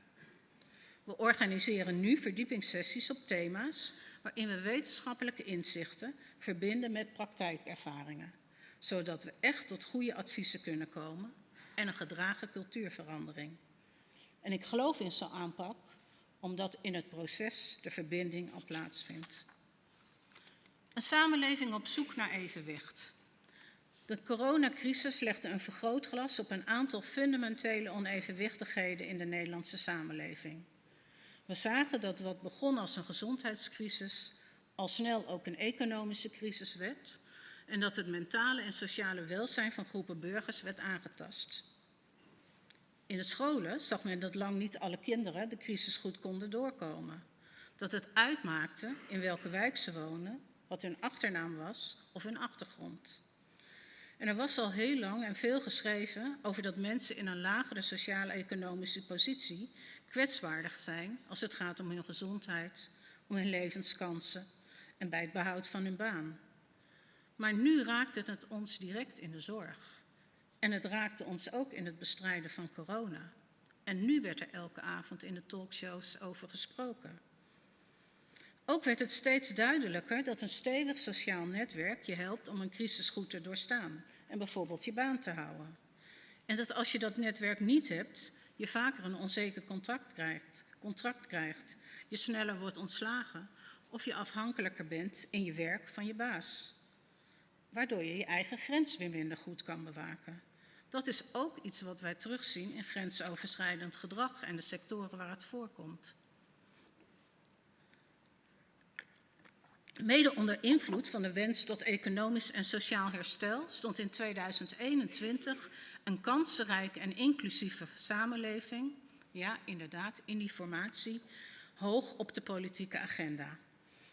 We organiseren nu verdiepingssessies op thema's waarin we wetenschappelijke inzichten verbinden met praktijkervaringen, zodat we echt tot goede adviezen kunnen komen en een gedragen cultuurverandering. En ik geloof in zo'n aanpak, omdat in het proces de verbinding al plaatsvindt. Een samenleving op zoek naar evenwicht. De coronacrisis legde een vergrootglas op een aantal fundamentele onevenwichtigheden in de Nederlandse samenleving. We zagen dat wat begon als een gezondheidscrisis al snel ook een economische crisis werd en dat het mentale en sociale welzijn van groepen burgers werd aangetast. In de scholen zag men dat lang niet alle kinderen de crisis goed konden doorkomen. Dat het uitmaakte in welke wijk ze wonen, wat hun achternaam was of hun achtergrond. En er was al heel lang en veel geschreven over dat mensen in een lagere sociaal-economische positie kwetsbaarder zijn als het gaat om hun gezondheid, om hun levenskansen en bij het behoud van hun baan. Maar nu raakt het ons direct in de zorg. En het raakte ons ook in het bestrijden van corona. En nu werd er elke avond in de talkshows over gesproken. Ook werd het steeds duidelijker dat een stevig sociaal netwerk je helpt om een crisis goed te doorstaan en bijvoorbeeld je baan te houden. En dat als je dat netwerk niet hebt, je vaker een onzeker contract krijgt, contract krijgt, je sneller wordt ontslagen of je afhankelijker bent in je werk van je baas. Waardoor je je eigen grens weer minder goed kan bewaken. Dat is ook iets wat wij terugzien in grensoverschrijdend gedrag en de sectoren waar het voorkomt. Mede onder invloed van de wens tot economisch en sociaal herstel stond in 2021 een kansrijke en inclusieve samenleving, ja inderdaad in die formatie, hoog op de politieke agenda.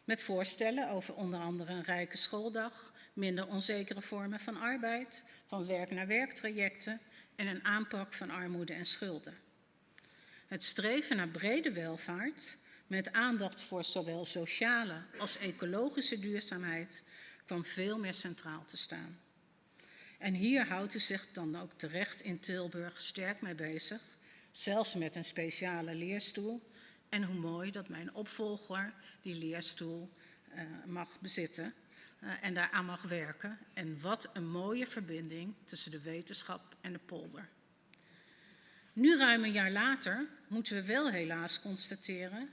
Met voorstellen over onder andere een rijke schooldag, minder onzekere vormen van arbeid, van werk naar werktrajecten en een aanpak van armoede en schulden. Het streven naar brede welvaart met aandacht voor zowel sociale als ecologische duurzaamheid kwam veel meer centraal te staan. En hier houdt u zich dan ook terecht in Tilburg sterk mee bezig, zelfs met een speciale leerstoel. En hoe mooi dat mijn opvolger die leerstoel uh, mag bezitten uh, en daaraan mag werken. En wat een mooie verbinding tussen de wetenschap en de polder. Nu ruim een jaar later moeten we wel helaas constateren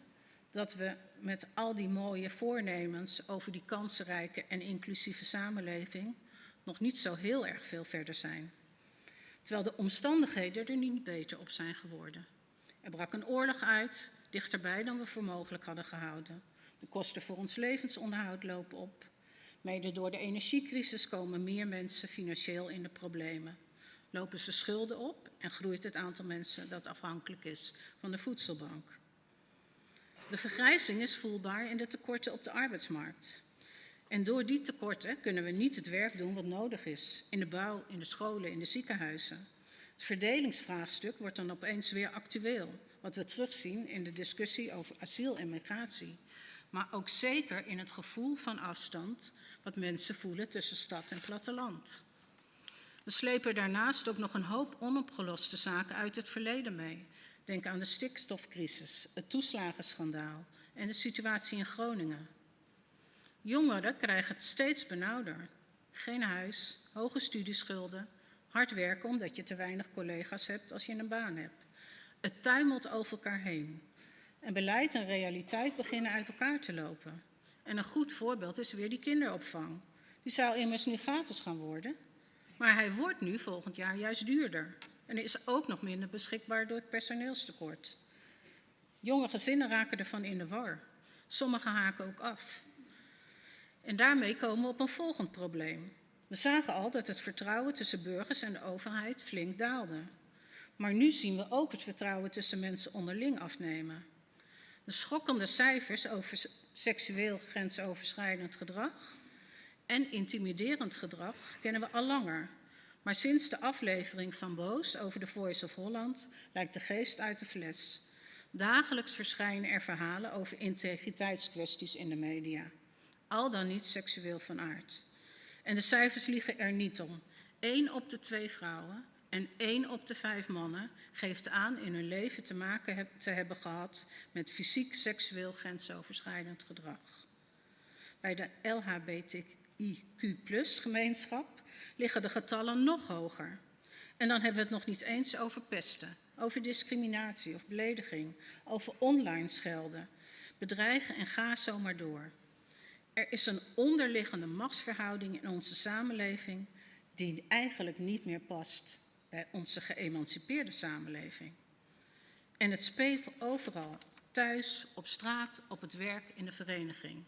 dat we met al die mooie voornemens over die kansrijke en inclusieve samenleving nog niet zo heel erg veel verder zijn. Terwijl de omstandigheden er niet beter op zijn geworden. Er brak een oorlog uit, dichterbij dan we voor mogelijk hadden gehouden. De kosten voor ons levensonderhoud lopen op. Mede door de energiecrisis komen meer mensen financieel in de problemen. Lopen ze schulden op en groeit het aantal mensen dat afhankelijk is van de voedselbank. De vergrijzing is voelbaar in de tekorten op de arbeidsmarkt. En door die tekorten kunnen we niet het werk doen wat nodig is in de bouw, in de scholen, in de ziekenhuizen. Het verdelingsvraagstuk wordt dan opeens weer actueel, wat we terugzien in de discussie over asiel en migratie. Maar ook zeker in het gevoel van afstand wat mensen voelen tussen stad en platteland. We slepen daarnaast ook nog een hoop onopgeloste zaken uit het verleden mee. Denk aan de stikstofcrisis, het toeslagenschandaal en de situatie in Groningen. Jongeren krijgen het steeds benauwder. Geen huis, hoge studieschulden, hard werken omdat je te weinig collega's hebt als je een baan hebt. Het tuimelt over elkaar heen. En beleid en realiteit beginnen uit elkaar te lopen. En een goed voorbeeld is weer die kinderopvang. Die zou immers nu gratis gaan worden. Maar hij wordt nu volgend jaar juist duurder. En er is ook nog minder beschikbaar door het personeelstekort. Jonge gezinnen raken ervan in de war. Sommigen haken ook af. En daarmee komen we op een volgend probleem. We zagen al dat het vertrouwen tussen burgers en de overheid flink daalde. Maar nu zien we ook het vertrouwen tussen mensen onderling afnemen. De schokkende cijfers over seksueel grensoverschrijdend gedrag en intimiderend gedrag kennen we al langer. Maar sinds de aflevering van Boos over de Voice of Holland lijkt de geest uit de fles. Dagelijks verschijnen er verhalen over integriteitskwesties in de media. Al dan niet seksueel van aard. En de cijfers liegen er niet om. Eén op de twee vrouwen en één op de vijf mannen geeft aan in hun leven te maken te hebben gehad met fysiek seksueel grensoverschrijdend gedrag. Bij de LHBTIQ-gemeenschap liggen de getallen nog hoger. En dan hebben we het nog niet eens over pesten, over discriminatie of belediging, over online schelden, bedreigen en ga zo maar door. Er is een onderliggende machtsverhouding in onze samenleving die eigenlijk niet meer past bij onze geëmancipeerde samenleving. En het speelt overal, thuis, op straat, op het werk, in de vereniging.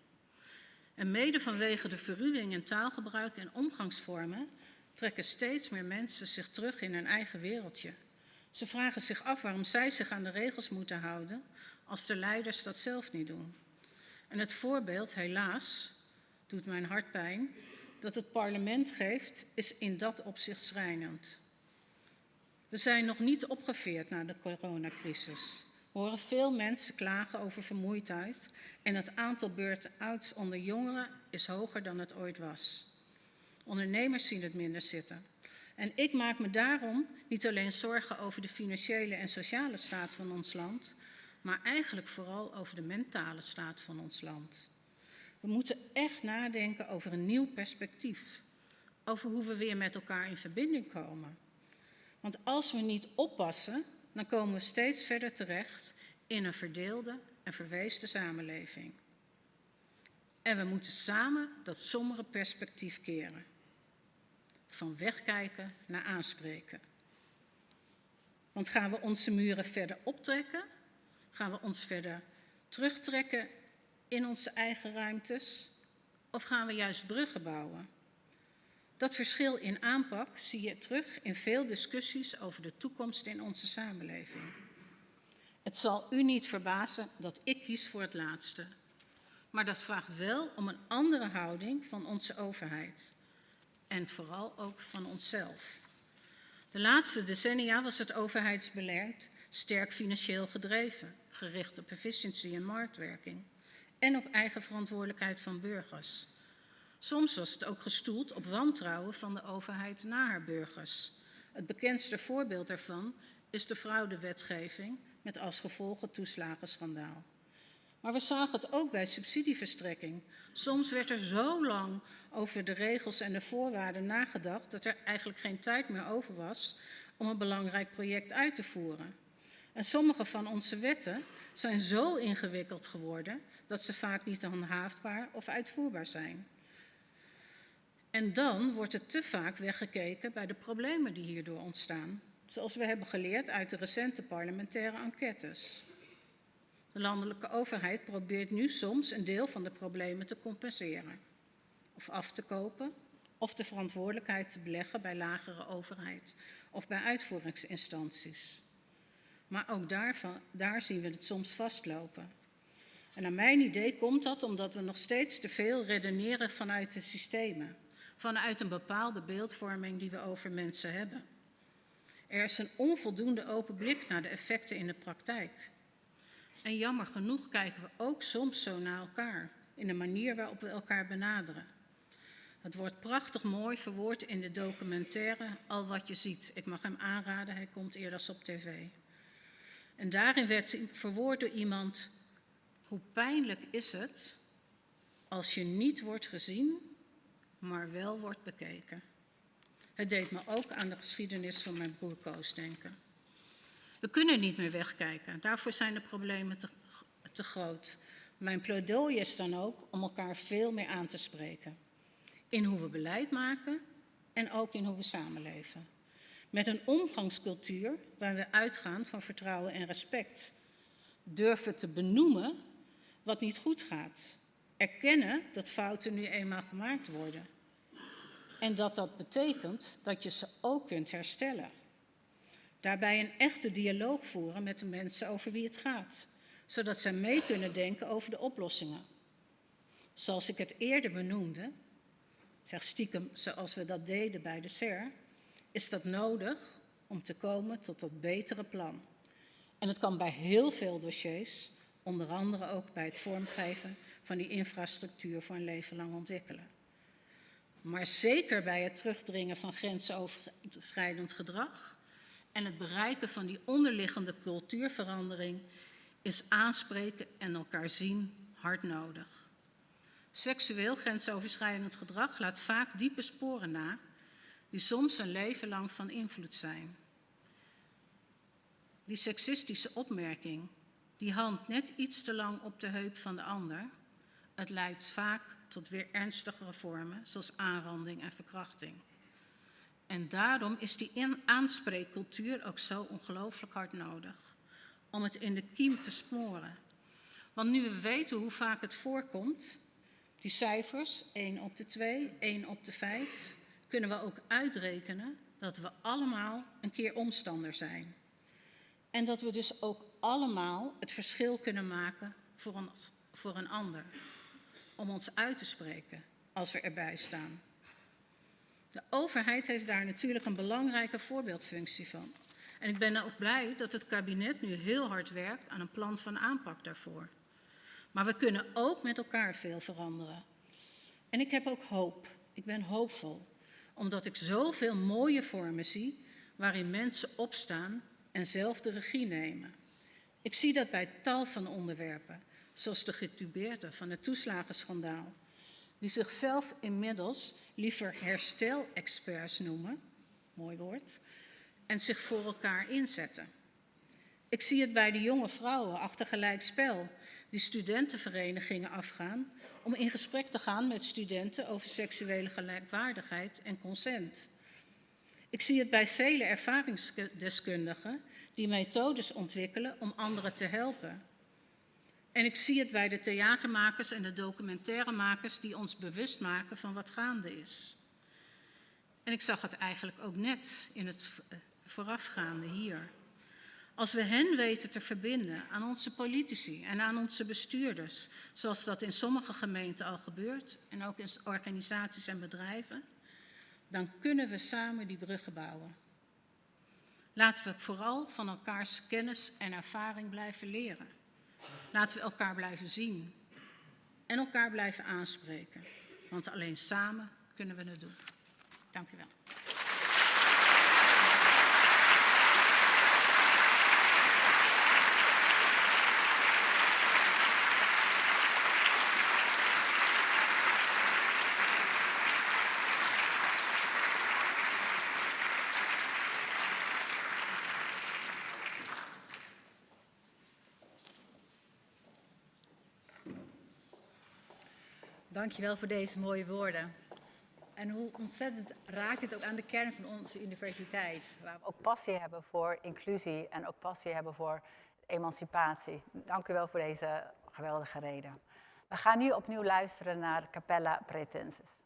En mede vanwege de verruwing in taalgebruik en omgangsvormen trekken steeds meer mensen zich terug in hun eigen wereldje. Ze vragen zich af waarom zij zich aan de regels moeten houden als de leiders dat zelf niet doen. En het voorbeeld, helaas, doet mijn hart pijn, dat het parlement geeft, is in dat opzicht schrijnend. We zijn nog niet opgeveerd na de coronacrisis. Horen veel mensen klagen over vermoeidheid en het aantal burn-outs onder jongeren is hoger dan het ooit was. Ondernemers zien het minder zitten. En ik maak me daarom niet alleen zorgen over de financiële en sociale staat van ons land, maar eigenlijk vooral over de mentale staat van ons land. We moeten echt nadenken over een nieuw perspectief, over hoe we weer met elkaar in verbinding komen. Want als we niet oppassen, dan komen we steeds verder terecht in een verdeelde en verweesde samenleving. En we moeten samen dat sombere perspectief keren. Van wegkijken naar aanspreken. Want gaan we onze muren verder optrekken? Gaan we ons verder terugtrekken in onze eigen ruimtes? Of gaan we juist bruggen bouwen? Dat verschil in aanpak zie je terug in veel discussies over de toekomst in onze samenleving. Het zal u niet verbazen dat ik kies voor het laatste. Maar dat vraagt wel om een andere houding van onze overheid. En vooral ook van onszelf. De laatste decennia was het overheidsbeleid sterk financieel gedreven, gericht op efficiëntie en marktwerking en op eigen verantwoordelijkheid van burgers. Soms was het ook gestoeld op wantrouwen van de overheid naar haar burgers. Het bekendste voorbeeld daarvan is de fraudewetgeving met als gevolg het toeslagenschandaal. Maar we zagen het ook bij subsidieverstrekking. Soms werd er zo lang over de regels en de voorwaarden nagedacht dat er eigenlijk geen tijd meer over was om een belangrijk project uit te voeren. En sommige van onze wetten zijn zo ingewikkeld geworden dat ze vaak niet handhaafbaar of uitvoerbaar zijn. En dan wordt er te vaak weggekeken bij de problemen die hierdoor ontstaan, zoals we hebben geleerd uit de recente parlementaire enquêtes. De landelijke overheid probeert nu soms een deel van de problemen te compenseren, of af te kopen, of de verantwoordelijkheid te beleggen bij lagere overheid of bij uitvoeringsinstanties. Maar ook daarvan, daar zien we het soms vastlopen. En naar mijn idee komt dat omdat we nog steeds te veel redeneren vanuit de systemen, vanuit een bepaalde beeldvorming die we over mensen hebben. Er is een onvoldoende open blik naar de effecten in de praktijk. En jammer genoeg kijken we ook soms zo naar elkaar, in de manier waarop we elkaar benaderen. Het wordt prachtig mooi verwoord in de documentaire Al wat je ziet. Ik mag hem aanraden, hij komt eerder op tv. En daarin werd verwoord door iemand, hoe pijnlijk is het als je niet wordt gezien, maar wel wordt bekeken. Het deed me ook aan de geschiedenis van mijn broer Koos denken. We kunnen niet meer wegkijken, daarvoor zijn de problemen te, te groot. Mijn pleidooi is dan ook om elkaar veel meer aan te spreken. In hoe we beleid maken en ook in hoe we samenleven. Met een omgangscultuur waar we uitgaan van vertrouwen en respect. Durven te benoemen wat niet goed gaat. Erkennen dat fouten nu eenmaal gemaakt worden. En dat dat betekent dat je ze ook kunt herstellen. Daarbij een echte dialoog voeren met de mensen over wie het gaat, zodat zij mee kunnen denken over de oplossingen. Zoals ik het eerder benoemde, zeg stiekem zoals we dat deden bij de SER, is dat nodig om te komen tot dat betere plan. En het kan bij heel veel dossiers, onder andere ook bij het vormgeven van die infrastructuur voor een leven lang ontwikkelen. Maar zeker bij het terugdringen van grensoverschrijdend gedrag en het bereiken van die onderliggende cultuurverandering is aanspreken en elkaar zien hard nodig. Seksueel grensoverschrijdend gedrag laat vaak diepe sporen na, die soms een leven lang van invloed zijn. Die seksistische opmerking, die hand net iets te lang op de heup van de ander, het leidt vaak tot weer ernstigere vormen, zoals aanranding en verkrachting. En daarom is die aanspreekcultuur ook zo ongelooflijk hard nodig, om het in de kiem te smoren. Want nu we weten hoe vaak het voorkomt, die cijfers, 1 op de 2, 1 op de 5, kunnen we ook uitrekenen dat we allemaal een keer omstander zijn. En dat we dus ook allemaal het verschil kunnen maken voor, ons, voor een ander. Om ons uit te spreken als we erbij staan. De overheid heeft daar natuurlijk een belangrijke voorbeeldfunctie van. En ik ben ook blij dat het kabinet nu heel hard werkt aan een plan van aanpak daarvoor. Maar we kunnen ook met elkaar veel veranderen. En ik heb ook hoop. Ik ben hoopvol. Omdat ik zoveel mooie vormen zie waarin mensen opstaan en zelf de regie nemen. Ik zie dat bij tal van onderwerpen, zoals de getubeerde van het toeslagenschandaal, die zichzelf inmiddels liever herstelexperts noemen, mooi woord, en zich voor elkaar inzetten. Ik zie het bij de jonge vrouwen achter gelijk spel die studentenverenigingen afgaan om in gesprek te gaan met studenten over seksuele gelijkwaardigheid en consent. Ik zie het bij vele ervaringsdeskundigen die methodes ontwikkelen om anderen te helpen. En ik zie het bij de theatermakers en de documentairemakers die ons bewust maken van wat gaande is. En ik zag het eigenlijk ook net in het voorafgaande hier. Als we hen weten te verbinden aan onze politici en aan onze bestuurders, zoals dat in sommige gemeenten al gebeurt en ook in organisaties en bedrijven, dan kunnen we samen die bruggen bouwen. Laten we vooral van elkaars kennis en ervaring blijven leren. Laten we elkaar blijven zien en elkaar blijven aanspreken, want alleen samen kunnen we het doen. Dank u wel. Dankjewel voor deze mooie woorden. En hoe ontzettend raakt dit ook aan de kern van onze universiteit. Waar we ook passie hebben voor inclusie en ook passie hebben voor emancipatie. Dank u wel voor deze geweldige reden. We gaan nu opnieuw luisteren naar Capella Pretensis.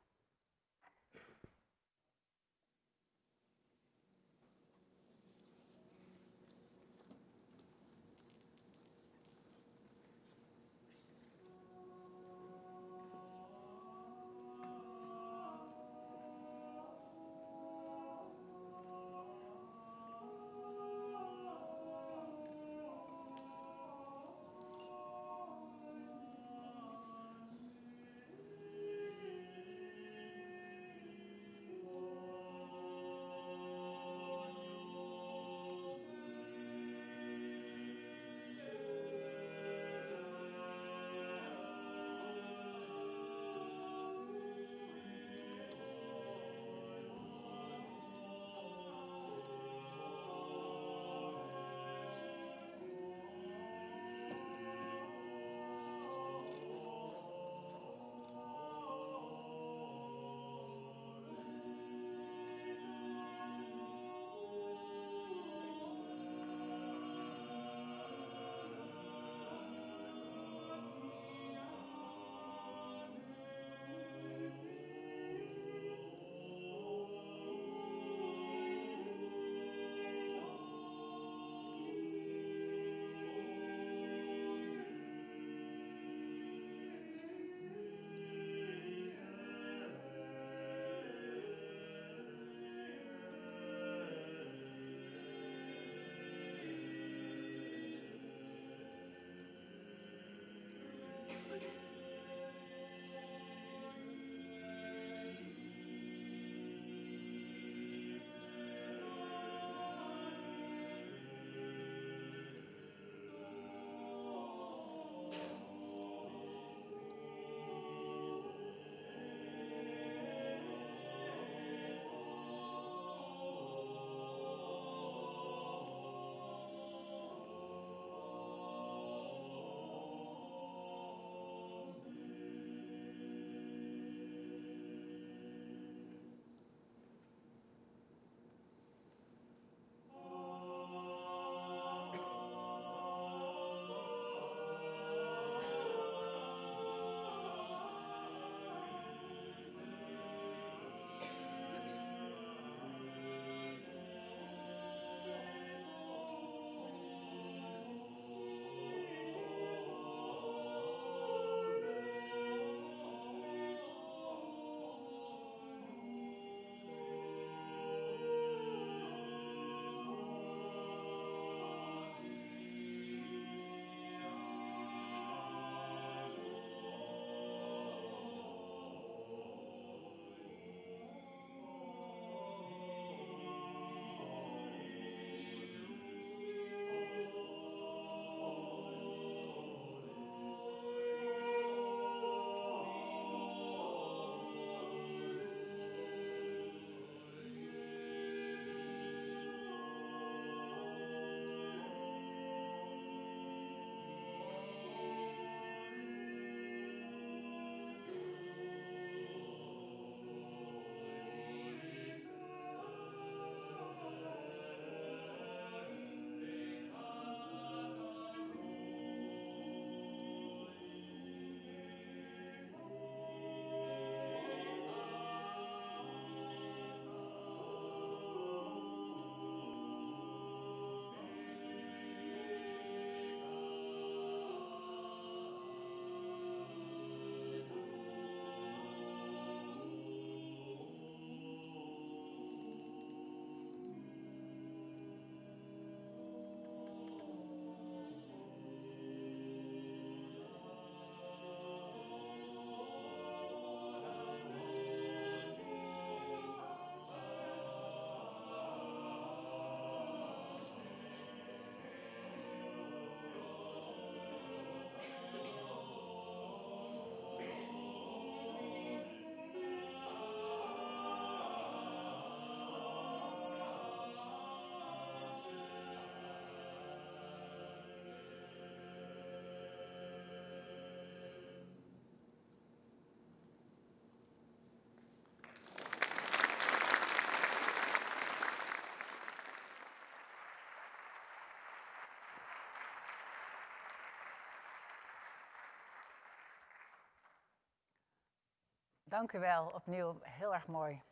Dank u wel, opnieuw heel erg mooi.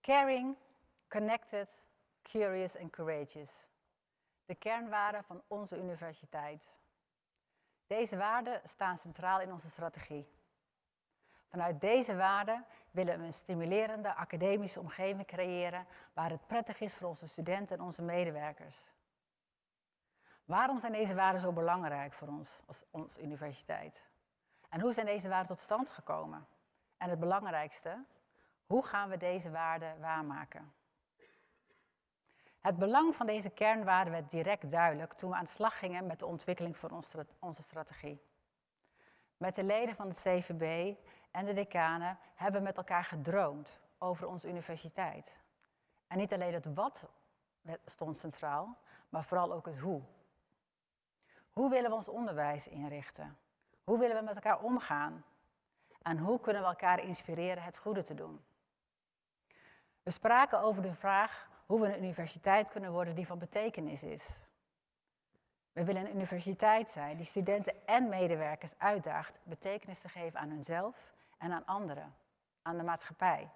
Caring, connected, curious and courageous. De kernwaarden van onze universiteit. Deze waarden staan centraal in onze strategie. Vanuit deze waarden willen we een stimulerende academische omgeving creëren waar het prettig is voor onze studenten en onze medewerkers. Waarom zijn deze waarden zo belangrijk voor ons als onze universiteit? En hoe zijn deze waarden tot stand gekomen? En het belangrijkste, hoe gaan we deze waarden waarmaken? Het belang van deze kernwaarden werd direct duidelijk toen we aan de slag gingen met de ontwikkeling van onze strategie. Met de leden van het CVB en de decanen hebben we met elkaar gedroomd over onze universiteit. En niet alleen het wat stond centraal, maar vooral ook het hoe. Hoe willen we ons onderwijs inrichten? Hoe willen we met elkaar omgaan? En hoe kunnen we elkaar inspireren het goede te doen? We spraken over de vraag hoe we een universiteit kunnen worden die van betekenis is. We willen een universiteit zijn die studenten en medewerkers uitdaagt betekenis te geven aan hunzelf en aan anderen, aan de maatschappij.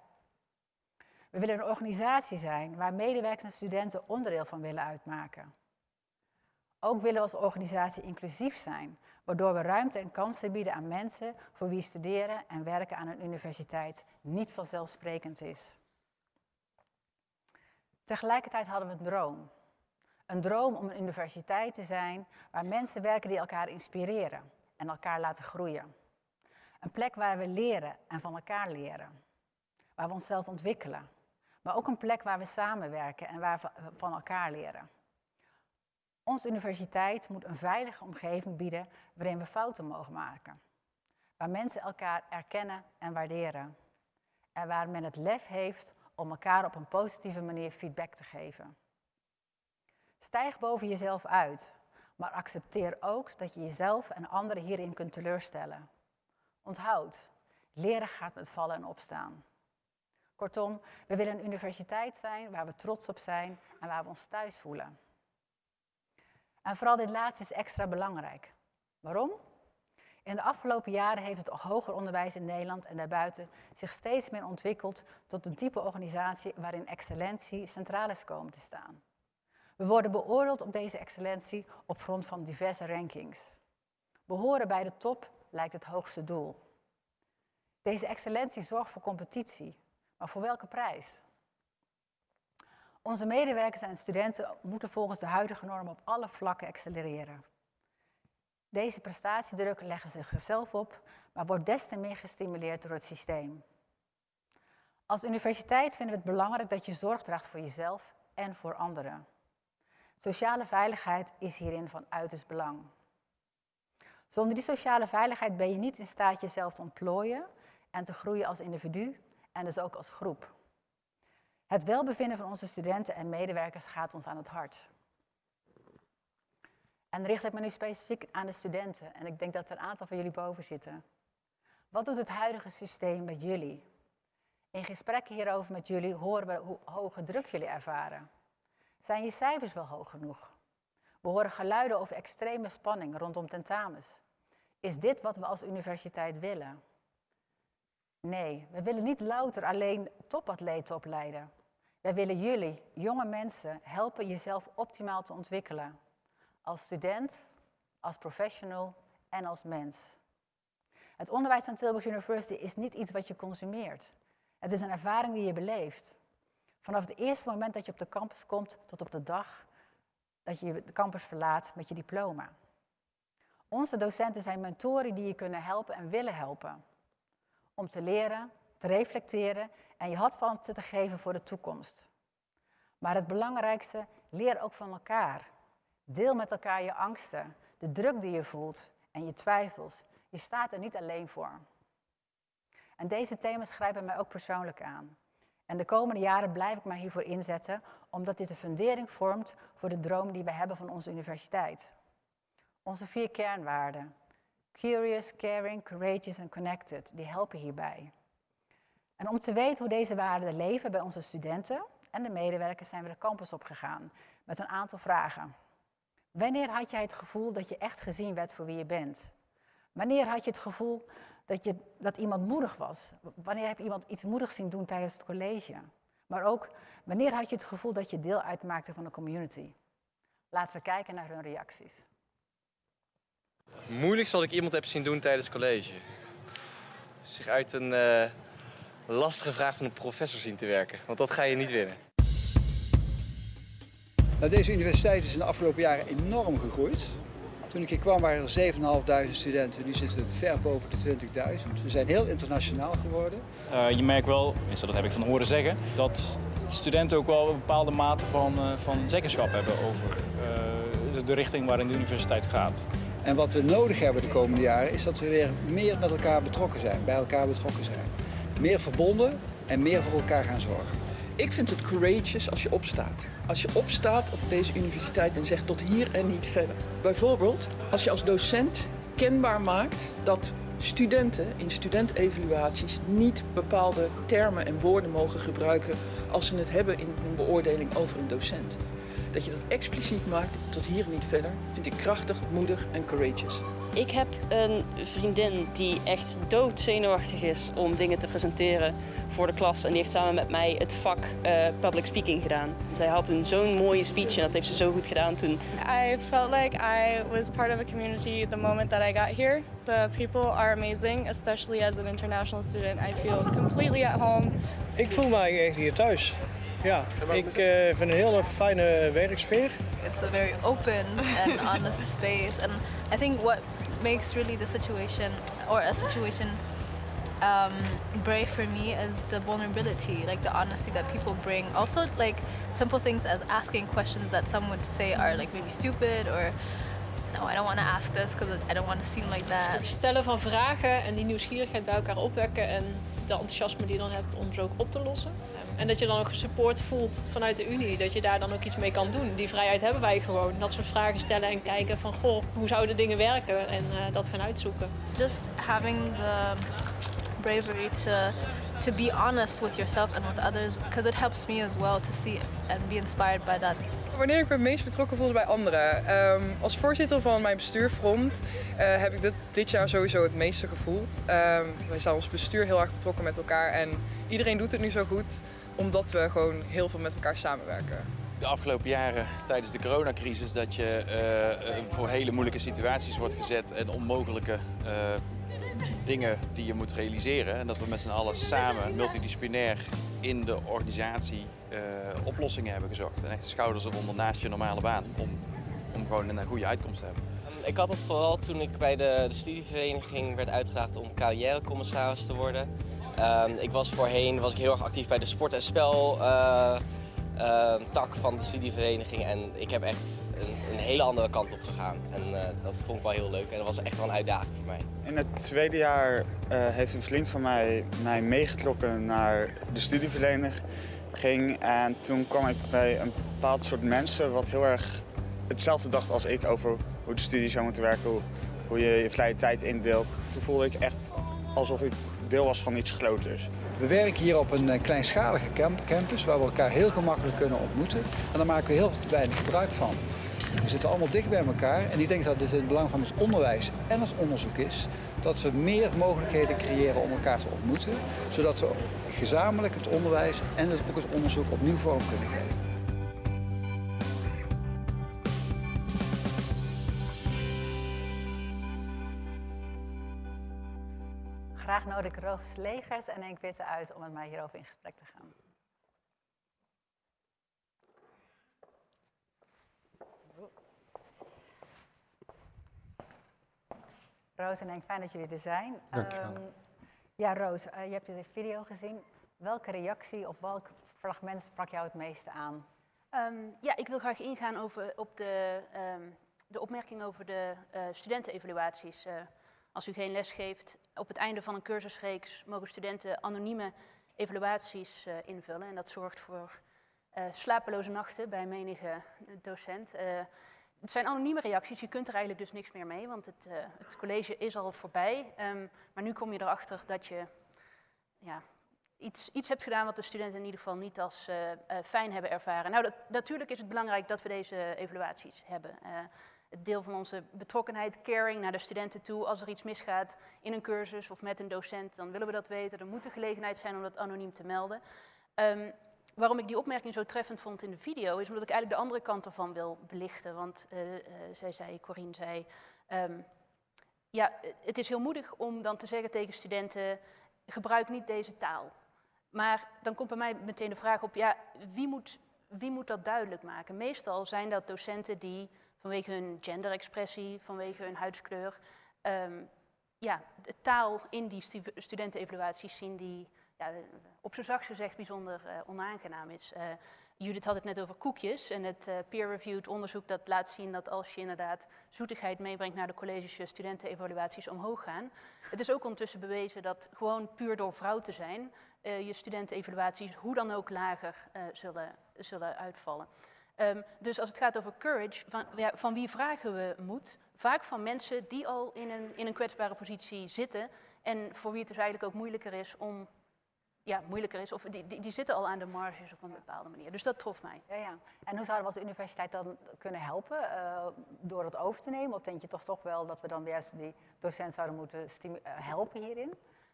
We willen een organisatie zijn waar medewerkers en studenten onderdeel van willen uitmaken. Ook willen we als organisatie inclusief zijn, waardoor we ruimte en kansen bieden aan mensen voor wie studeren en werken aan een universiteit niet vanzelfsprekend is. Tegelijkertijd hadden we een droom. Een droom om een universiteit te zijn waar mensen werken die elkaar inspireren en elkaar laten groeien. Een plek waar we leren en van elkaar leren. Waar we onszelf ontwikkelen. Maar ook een plek waar we samenwerken en waar we van elkaar leren. Onze universiteit moet een veilige omgeving bieden waarin we fouten mogen maken. Waar mensen elkaar erkennen en waarderen. En waar men het lef heeft om elkaar op een positieve manier feedback te geven. Stijg boven jezelf uit, maar accepteer ook dat je jezelf en anderen hierin kunt teleurstellen. Onthoud, leren gaat met vallen en opstaan. Kortom, we willen een universiteit zijn waar we trots op zijn en waar we ons thuis voelen. En vooral dit laatste is extra belangrijk. Waarom? In de afgelopen jaren heeft het hoger onderwijs in Nederland en daarbuiten zich steeds meer ontwikkeld tot een type organisatie waarin excellentie centraal is komen te staan. We worden beoordeeld op deze excellentie op grond van diverse rankings. Behoren bij de top lijkt het hoogste doel. Deze excellentie zorgt voor competitie, maar voor welke prijs? Onze medewerkers en studenten moeten volgens de huidige normen op alle vlakken accelereren. Deze prestatiedruk leggen ze zichzelf op, maar wordt des te meer gestimuleerd door het systeem. Als universiteit vinden we het belangrijk dat je zorg draagt voor jezelf en voor anderen. Sociale veiligheid is hierin van uiterst belang. Zonder die sociale veiligheid ben je niet in staat jezelf te ontplooien en te groeien als individu en dus ook als groep. Het welbevinden van onze studenten en medewerkers gaat ons aan het hart. En richt ik me nu specifiek aan de studenten. En ik denk dat er een aantal van jullie boven zitten. Wat doet het huidige systeem met jullie? In gesprekken hierover met jullie horen we hoe hoge druk jullie ervaren. Zijn je cijfers wel hoog genoeg? We horen geluiden over extreme spanning rondom tentamens. Is dit wat we als universiteit willen? Nee, we willen niet louter alleen topatleten opleiden. Wij willen jullie, jonge mensen, helpen jezelf optimaal te ontwikkelen. Als student, als professional en als mens. Het onderwijs aan Tilburg University is niet iets wat je consumeert. Het is een ervaring die je beleeft. Vanaf het eerste moment dat je op de campus komt tot op de dag dat je de campus verlaat met je diploma. Onze docenten zijn mentoren die je kunnen helpen en willen helpen. Om te leren, te reflecteren en je handvatten te geven voor de toekomst. Maar het belangrijkste, leer ook van elkaar. Deel met elkaar je angsten, de druk die je voelt en je twijfels. Je staat er niet alleen voor. En deze thema's grijpen mij ook persoonlijk aan. En de komende jaren blijf ik mij hiervoor inzetten, omdat dit de fundering vormt voor de droom die we hebben van onze universiteit. Onze vier kernwaarden. Curious, caring, courageous en connected, die helpen hierbij. En om te weten hoe deze waarden leven bij onze studenten en de medewerkers zijn we de campus opgegaan met een aantal vragen. Wanneer had jij het gevoel dat je echt gezien werd voor wie je bent? Wanneer had je het gevoel dat, je, dat iemand moedig was? Wanneer heb je iemand iets moedigs zien doen tijdens het college? Maar ook, wanneer had je het gevoel dat je deel uitmaakte van een community? Laten we kijken naar hun reacties. Moeilijkst wat ik iemand heb zien doen tijdens college. Zich uit een uh, lastige vraag van een professor zien te werken. Want dat ga je niet winnen. Nou, deze universiteit is in de afgelopen jaren enorm gegroeid. Toen ik hier kwam waren er 7.500 studenten, nu zitten we ver boven de 20.000. We zijn heel internationaal geworden. Uh, je merkt wel, tenminste dat heb ik van horen zeggen, dat studenten ook wel een bepaalde mate van, uh, van zeggenschap hebben over uh, de richting waarin de universiteit gaat. En wat we nodig hebben de komende jaren is dat we weer meer met elkaar betrokken zijn, bij elkaar betrokken zijn. Meer verbonden en meer voor elkaar gaan zorgen. Ik vind het courageous als je opstaat. Als je opstaat op deze universiteit en zegt tot hier en niet verder. Bijvoorbeeld als je als docent kenbaar maakt dat studenten in studentevaluaties niet bepaalde termen en woorden mogen gebruiken als ze het hebben in een beoordeling over een docent. Dat je dat expliciet maakt tot hier en niet verder, vind ik krachtig, moedig en courageous. Ik heb een vriendin die echt doodzenuwachtig is om dingen te presenteren voor de klas. En die heeft samen met mij het vak uh, public speaking gedaan. Zij had toen zo'n mooie speech en dat heeft ze zo goed gedaan toen. I felt like I was part of a community the moment that I got here. The people are amazing, especially as an international student. I feel completely at home. Ik voel mij echt hier thuis. Ja, ik uh, vind een hele fijne werksfeer. It's a very open and honest space and I think what makes really the situation or a situation um, brave for me is the vulnerability, like the honesty that people bring. Also, like simple things as asking questions that some would say are like maybe stupid or no, I don't want to ask this because I don't want to seem like that. Het stellen van vragen en die nieuwsgierigheid bij elkaar opwekken en de enthousiasme die je dan hebt om ze ook op te lossen. En dat je dan ook support voelt vanuit de Unie, dat je daar dan ook iets mee kan doen. Die vrijheid hebben wij gewoon. Dat soort vragen stellen en kijken van, goh, hoe zouden dingen werken en uh, dat gaan uitzoeken. Just having the bravery to to be honest with yourself and with others, because it helps me as well to see and be inspired by that. Wanneer ik me het meest betrokken voelde bij anderen. Um, als voorzitter van mijn bestuurfront uh, heb ik dit, dit jaar sowieso het meeste gevoeld. Um, wij zijn ons bestuur heel erg betrokken met elkaar en iedereen doet het nu zo goed omdat we gewoon heel veel met elkaar samenwerken. De afgelopen jaren tijdens de coronacrisis dat je uh, voor hele moeilijke situaties wordt gezet en onmogelijke dingen die je moet realiseren. En dat we met z'n allen samen, multidisciplinair in de organisatie uh, oplossingen hebben gezocht. En echt de schouders eronder naast je normale baan om, om gewoon een goede uitkomst te hebben. Ik had het vooral toen ik bij de, de studievereniging werd uitgedaagd om carrièrecommissaris te worden. Um, ik was voorheen was ik heel erg actief bij de sport- en spel uh, uh, tak van de studievereniging. En ik heb echt een, een hele andere kant op gegaan. En uh, dat vond ik wel heel leuk en dat was echt wel een uitdaging voor mij. In het tweede jaar heeft een vriend van mij mij meegetrokken naar de studievereniging. En toen kwam ik bij een bepaald soort mensen wat heel erg hetzelfde dacht als ik over hoe de studie zou moeten werken, hoe, hoe je je vrije tijd indeelt. Toen voelde ik echt alsof ik deel was van iets groters. We werken hier op een kleinschalige campus waar we elkaar heel gemakkelijk kunnen ontmoeten. En daar maken we heel weinig gebruik van. We zitten allemaal dicht bij elkaar en ik denk dat dit in het belang van het onderwijs en het onderzoek is dat we meer mogelijkheden creëren om elkaar te ontmoeten, zodat we gezamenlijk het onderwijs en het, onderzoek opnieuw vorm kunnen geven. Graag nodig Roos Legers en Henk Witte uit om met mij hierover in gesprek te gaan. Roos en Henk, fijn dat jullie er zijn. Um, ja, Roos, uh, je hebt de video gezien. Welke reactie of welk fragment sprak jou het meeste aan? Um, ja, ik wil graag ingaan over, op de, um, de opmerking over de uh, studentenevaluaties. Uh, als u geen les geeft, op het einde van een cursusreeks mogen studenten anonieme evaluaties uh, invullen. En dat zorgt voor uh, slapeloze nachten bij menige docent. Uh, het zijn anonieme reacties, je kunt er eigenlijk dus niks meer mee, want het, het college is al voorbij. Um, maar nu kom je erachter dat je ja, iets, iets hebt gedaan wat de studenten in ieder geval niet als fijn hebben ervaren. Nou, dat, natuurlijk is het belangrijk dat we deze evaluaties hebben. het deel van onze betrokkenheid, caring naar de studenten toe. Als er iets misgaat in een cursus of met een docent, dan willen we dat weten. Er moet een gelegenheid zijn om dat anoniem te melden. Um, waarom ik die opmerking zo treffend vond in de video, is omdat ik eigenlijk de andere kant ervan wil belichten. Want uh, uh, zij zei, Corine zei, um, ja, het is heel moedig om dan te zeggen tegen studenten, gebruik niet deze taal. Maar dan komt bij mij meteen de vraag op, ja, wie moet, wie moet dat duidelijk maken? Meestal zijn dat docenten die vanwege hun genderexpressie, vanwege hun huidskleur, um, ja, de taal in die stu studentenevaluaties zien die op zijn zachtst gezegd bijzonder uh, onaangenaam is. Uh, Judith had het net over koekjes en het uh, peer-reviewed onderzoek dat laat zien dat als je inderdaad zoetigheid meebrengt naar de colleges, je studentenevaluaties omhoog gaan. Het is ook ondertussen bewezen dat gewoon puur door vrouw te zijn, je studentenevaluaties hoe dan ook lager zullen, zullen uitvallen. Um, dus als het gaat over courage, van, van wie vragen we moed? Vaak van mensen die al in een, in een kwetsbare positie zitten en voor wie het dus eigenlijk ook moeilijker is om ja, moeilijker is, of die, die, die, zitten al aan de marges op een bepaalde manier. Dus dat trof mij. Ja, ja. En hoe zouden we als universiteit dan kunnen helpen uh, door het over te nemen? Of denk je toch toch wel dat we dan juist die docent zouden moeten uh, helpen hierin?